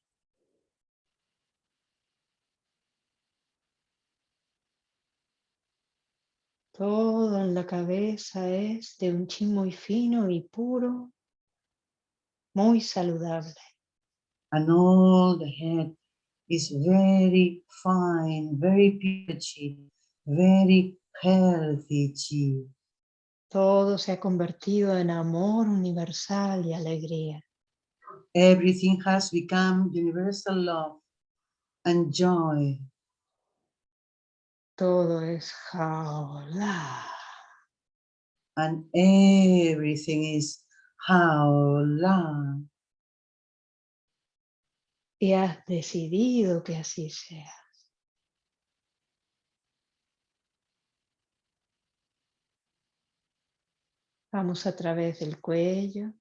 todo en la cabeza es de un chi muy fino y puro, muy saludable. and all the head is very fine, very pure chi, very healthy chi. Todo se ha convertido en amor universal y alegría. Everything has become universal love and joy. Todo es jaola. And everything is haola. Y has decidido que así sea. Vamos a través del cuello,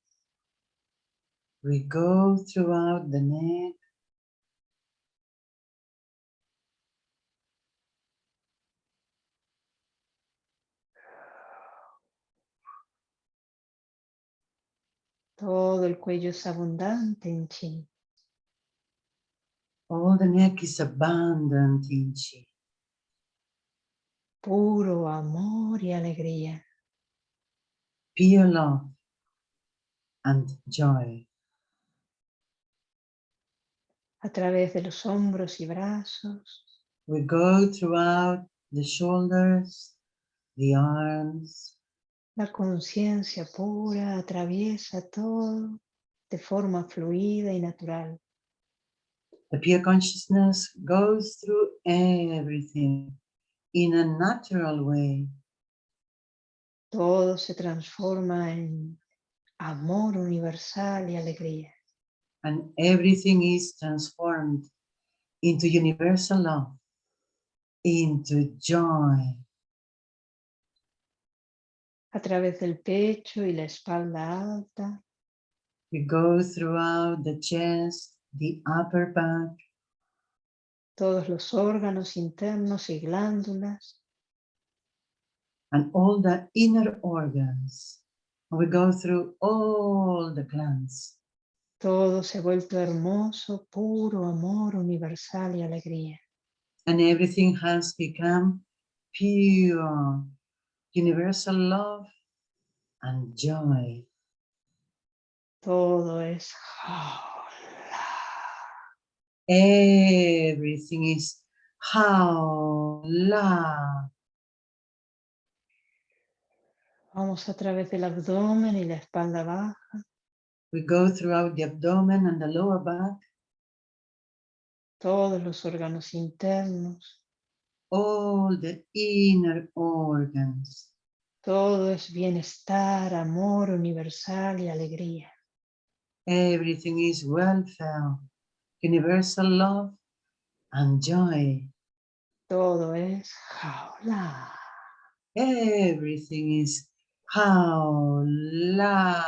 We go throughout the neck, todo el cuello es abundante en chi. all the neck is abundant in chi, Puro amor y alegría. Pure love and joy. A través de los hombros y brazos, We go throughout the shoulders, the arms, La conciencia pura atraviesa todo de forma fluida y natural. The pure consciousness goes through everything in a natural way. Todo se transforma en amor universal y alegría. and everything is transformed into universal love, into joy. A través del pecho y la espalda alta, We go throughout the chest, the upper back, todos los órganos internos y glándulas, and all the inner organs. We go through all the glands. todo se ha vuelto hermoso, puro amor universal y alegría. And everything has become pure, universal love and joy. Todo es. Everything is how la. Vamos a través del abdomen y la espalda baja, We go throughout the abdomen and the lower back, todos los órganos internos, all the inner organs. Todo es bienestar, amor universal y alegría. Everything is welfare, universal love and joy. Todo es jaula. everything is how la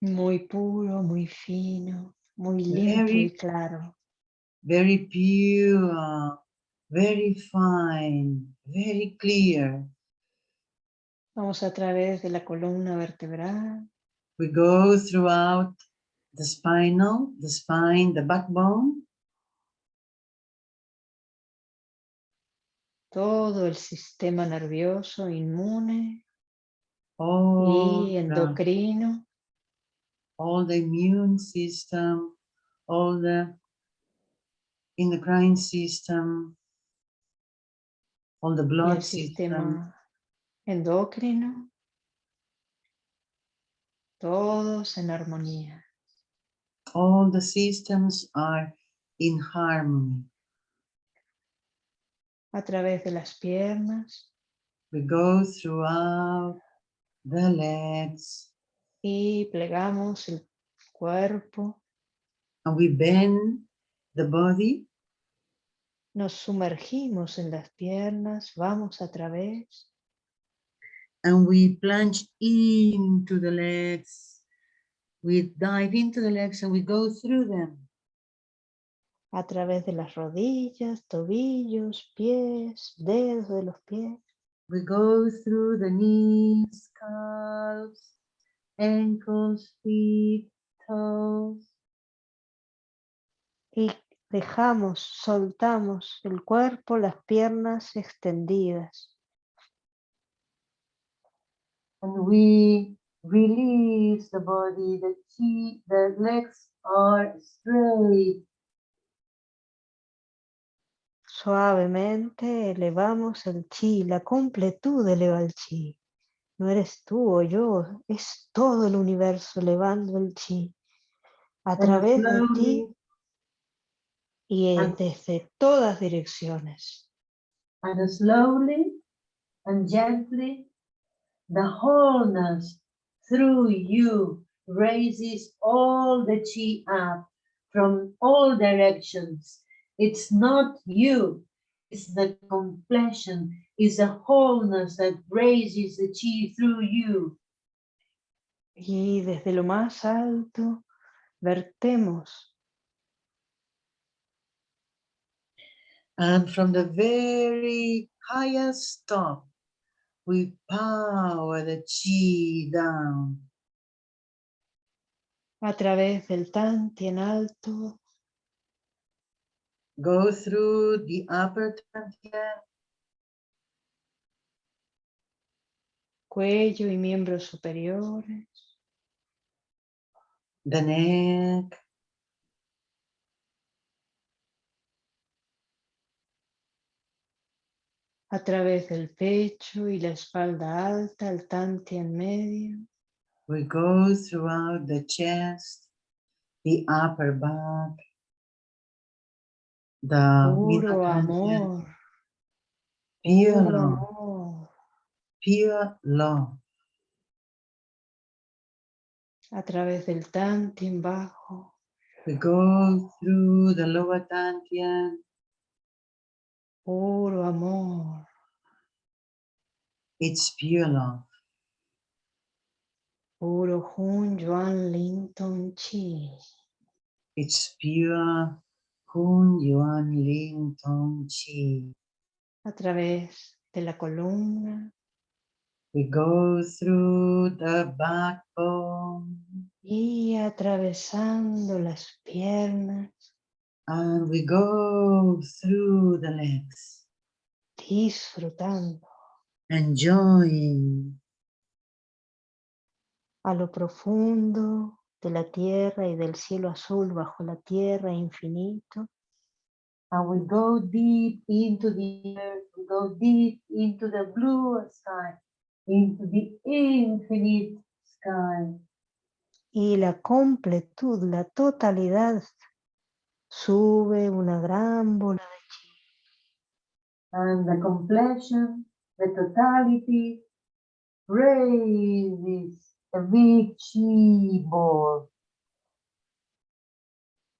Muy puro, muy fino, muy limpio Very- y claro. very pure, very fine, very clear. Vamos a través de la columna vertebral, We go throughout the spinal, the spine, the backbone, todo el sistema nervioso inmune all, y the, endocrino, all the immune system, all the endocrine system, all the blood el system, endocrino, todos en armonía. all the systems are in harmony. A través de las piernas. We go throughout the legs. Y plegamos el cuerpo, and we bend the body. Nos sumergimos en las piernas, vamos a través. And we plunge into the legs. We dive into the legs and we go through them. A través de las rodillas, tobillos, pies, dedos de los pies, We go through the knees, calves, ankles, feet, toes. y dejamos, soltamos el cuerpo, las piernas extendidas. And we release the body, the chi, the legs are straight. Suavemente elevamos el chi, la completud eleva el chi. No eres tú o yo, es todo el universo elevando el chi. A través de ti y desde todas direcciones. and slowly and gently, the wholeness through you raises all the chi up from all directions. It's not you, it's the completion, it's the wholeness that raises the chi through you. Y desde lo más alto vertemos And from the very highest top, we power the chi down. a través del Tantien alto, Go through the upper dantian, cuello y miembros superiores, the neck, a través del pecho y la espalda alta, el Tantien medio, We go throughout the chest, the upper back, the puro amor, pure puro love, amor, pure love. a través del Tantien bajo, We go through the lower dantian, puro amor, it's pure love. puro Hun Yuan Linton Chi, It's pure Kun Yuan Ling Tong Chi. a través de la columna. We go through the backbone. Y atravesando las piernas, and we go through the legs, disfrutando. Enjoying. A lo profundo de la tierra y del cielo azul bajo la tierra infinito, and we go deep into the earth, we go deep into the blue sky, into the infinite sky. y la completud, la totalidad, sube una gran bola de chi And the completion, the totality, raises ball.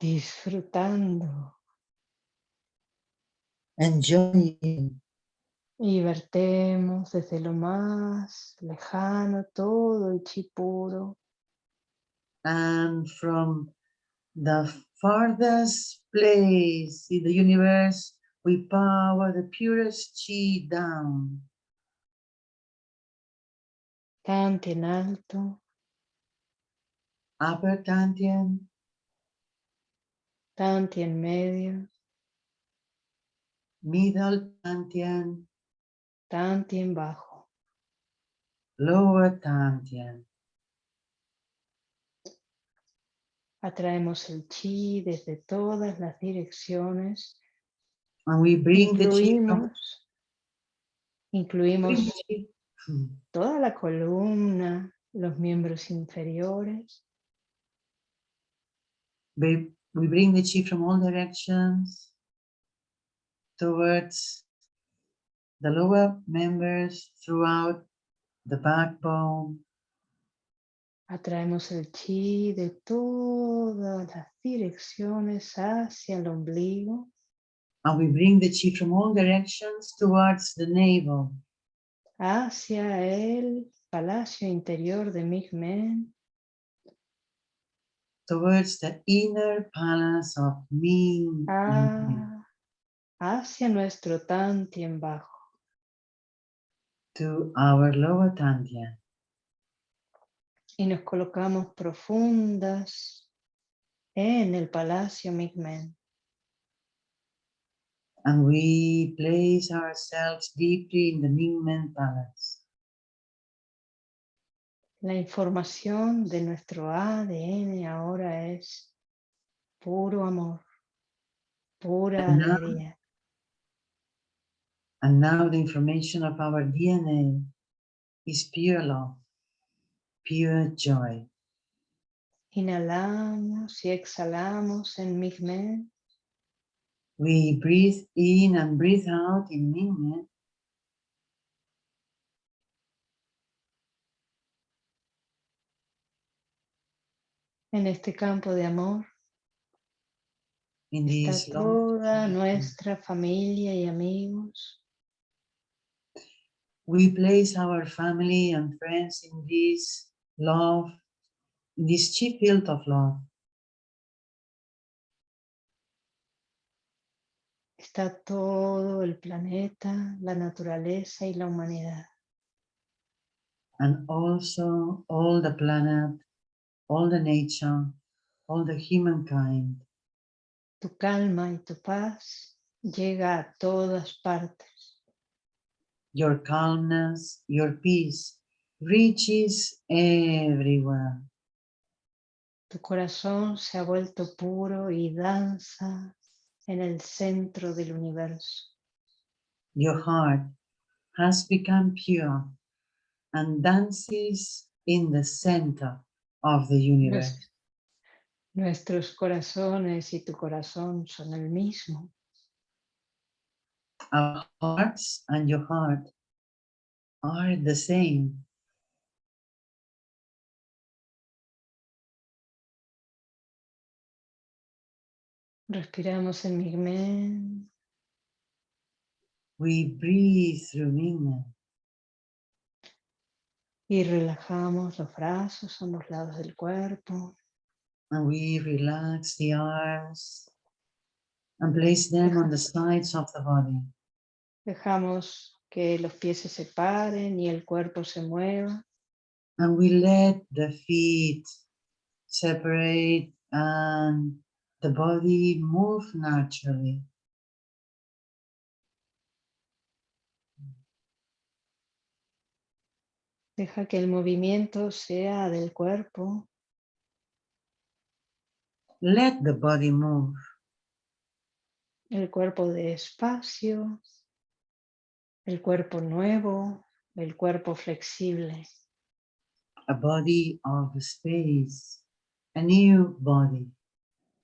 disfrutando enjoying Y vertemos desde lo más lejano todo el chi puro. And from the farthest place in the universe, we power the purest chi down. Tantien alto, Upper Tantien, tantien medio, middle Tantien, tantien bajo. lower Tantien. Atraemos el chi desde todas las direcciones. And we bring the chi Incluimos, incluimos. Toda la columna, los miembros inferiores, We, we bring the chi from all directions towards the lower members throughout the backbone. atraemos el chi de todas las direcciones hacia el ombligo. And we bring the chi from all directions towards the navel, hacia el palacio interior de Migmen, towards the inner palace of Ming. Ah, hacia nuestro Tantien bajo. to our lower Tantien. Y nos colocamos profundas en el palacio Migmen. And we place ourselves deeply in the Mingmen Palace. La información de nuestro ADN ahora es puro amor, pura And now- alegría. And now the information of our DNA is pure love, pure joy. Inhalamos y exhalamos en Migmen. We breathe in and breathe out in Mingmen. En este campo de amor In this está love. toda nuestra familia y amigos. We place our family and friends in this love, in this chief field of love. Está todo el planeta, la naturaleza y la humanidad. and also all the planet, all the nature, all the humankind. Tu calma y tu paz llega a todas partes. Your calmness, your peace reaches everywhere. Tu corazón se ha vuelto puro y danza en el centro del universo. Your heart has become pure and dances in the center of the universe. Nuestros corazones y tu corazón son el mismo. Our hearts and your heart are the same. Respiramos en Migmen. We breathe through Mingmen. Y relajamos los brazos a ambos lados del cuerpo. and we relax the arms and place them on the sides of the body. Dejamos que los pies se separen y el cuerpo se mueva. And we let the feet separate and the body move naturally. Deja que el movimiento sea del cuerpo. Let the body move. El cuerpo de espacio. El cuerpo nuevo. El cuerpo flexible. A body of space, a new body,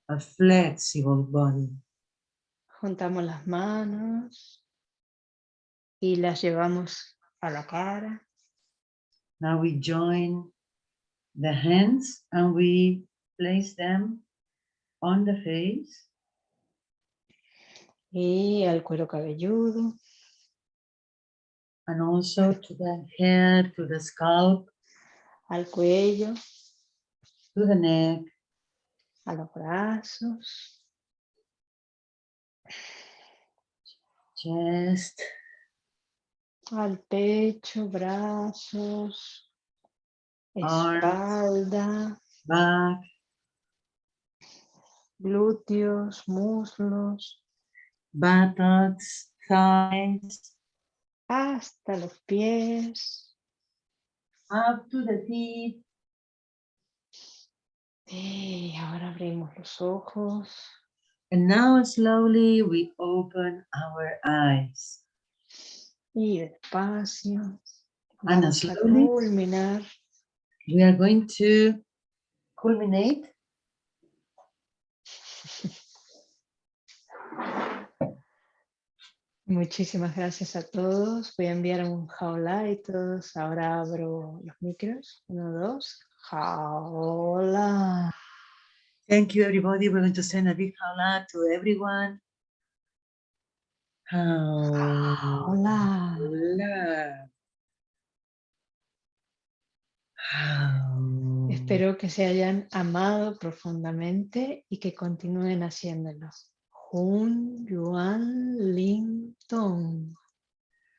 a flexible body. Juntamos las manos y las llevamos a la cara. Now we join the hands and we place them on the face. Y al cuero cabelludo. and also to the head, to the scalp, al cuello, to the neck, a los brazos, chest, al pecho, brazos, Arms. espalda, back, glúteos, muslos, buttocks, thighs, hasta los pies. up to the feet. Y ahora abrimos los ojos. And now slowly we open our eyes. Y despacio. And slowly culminar. we are going to culminate Muchísimas gracias a todos. Voy a enviar un jaula y todos. Ahora abro los micros. Uno, dos. Jaula. Thank you, everybody. We're going to send a big hola to everyone. Hola. Hola. Hola. Hola. Espero que se hayan amado profundamente y que continúen haciéndolo. Jun Yuan Ling Tong.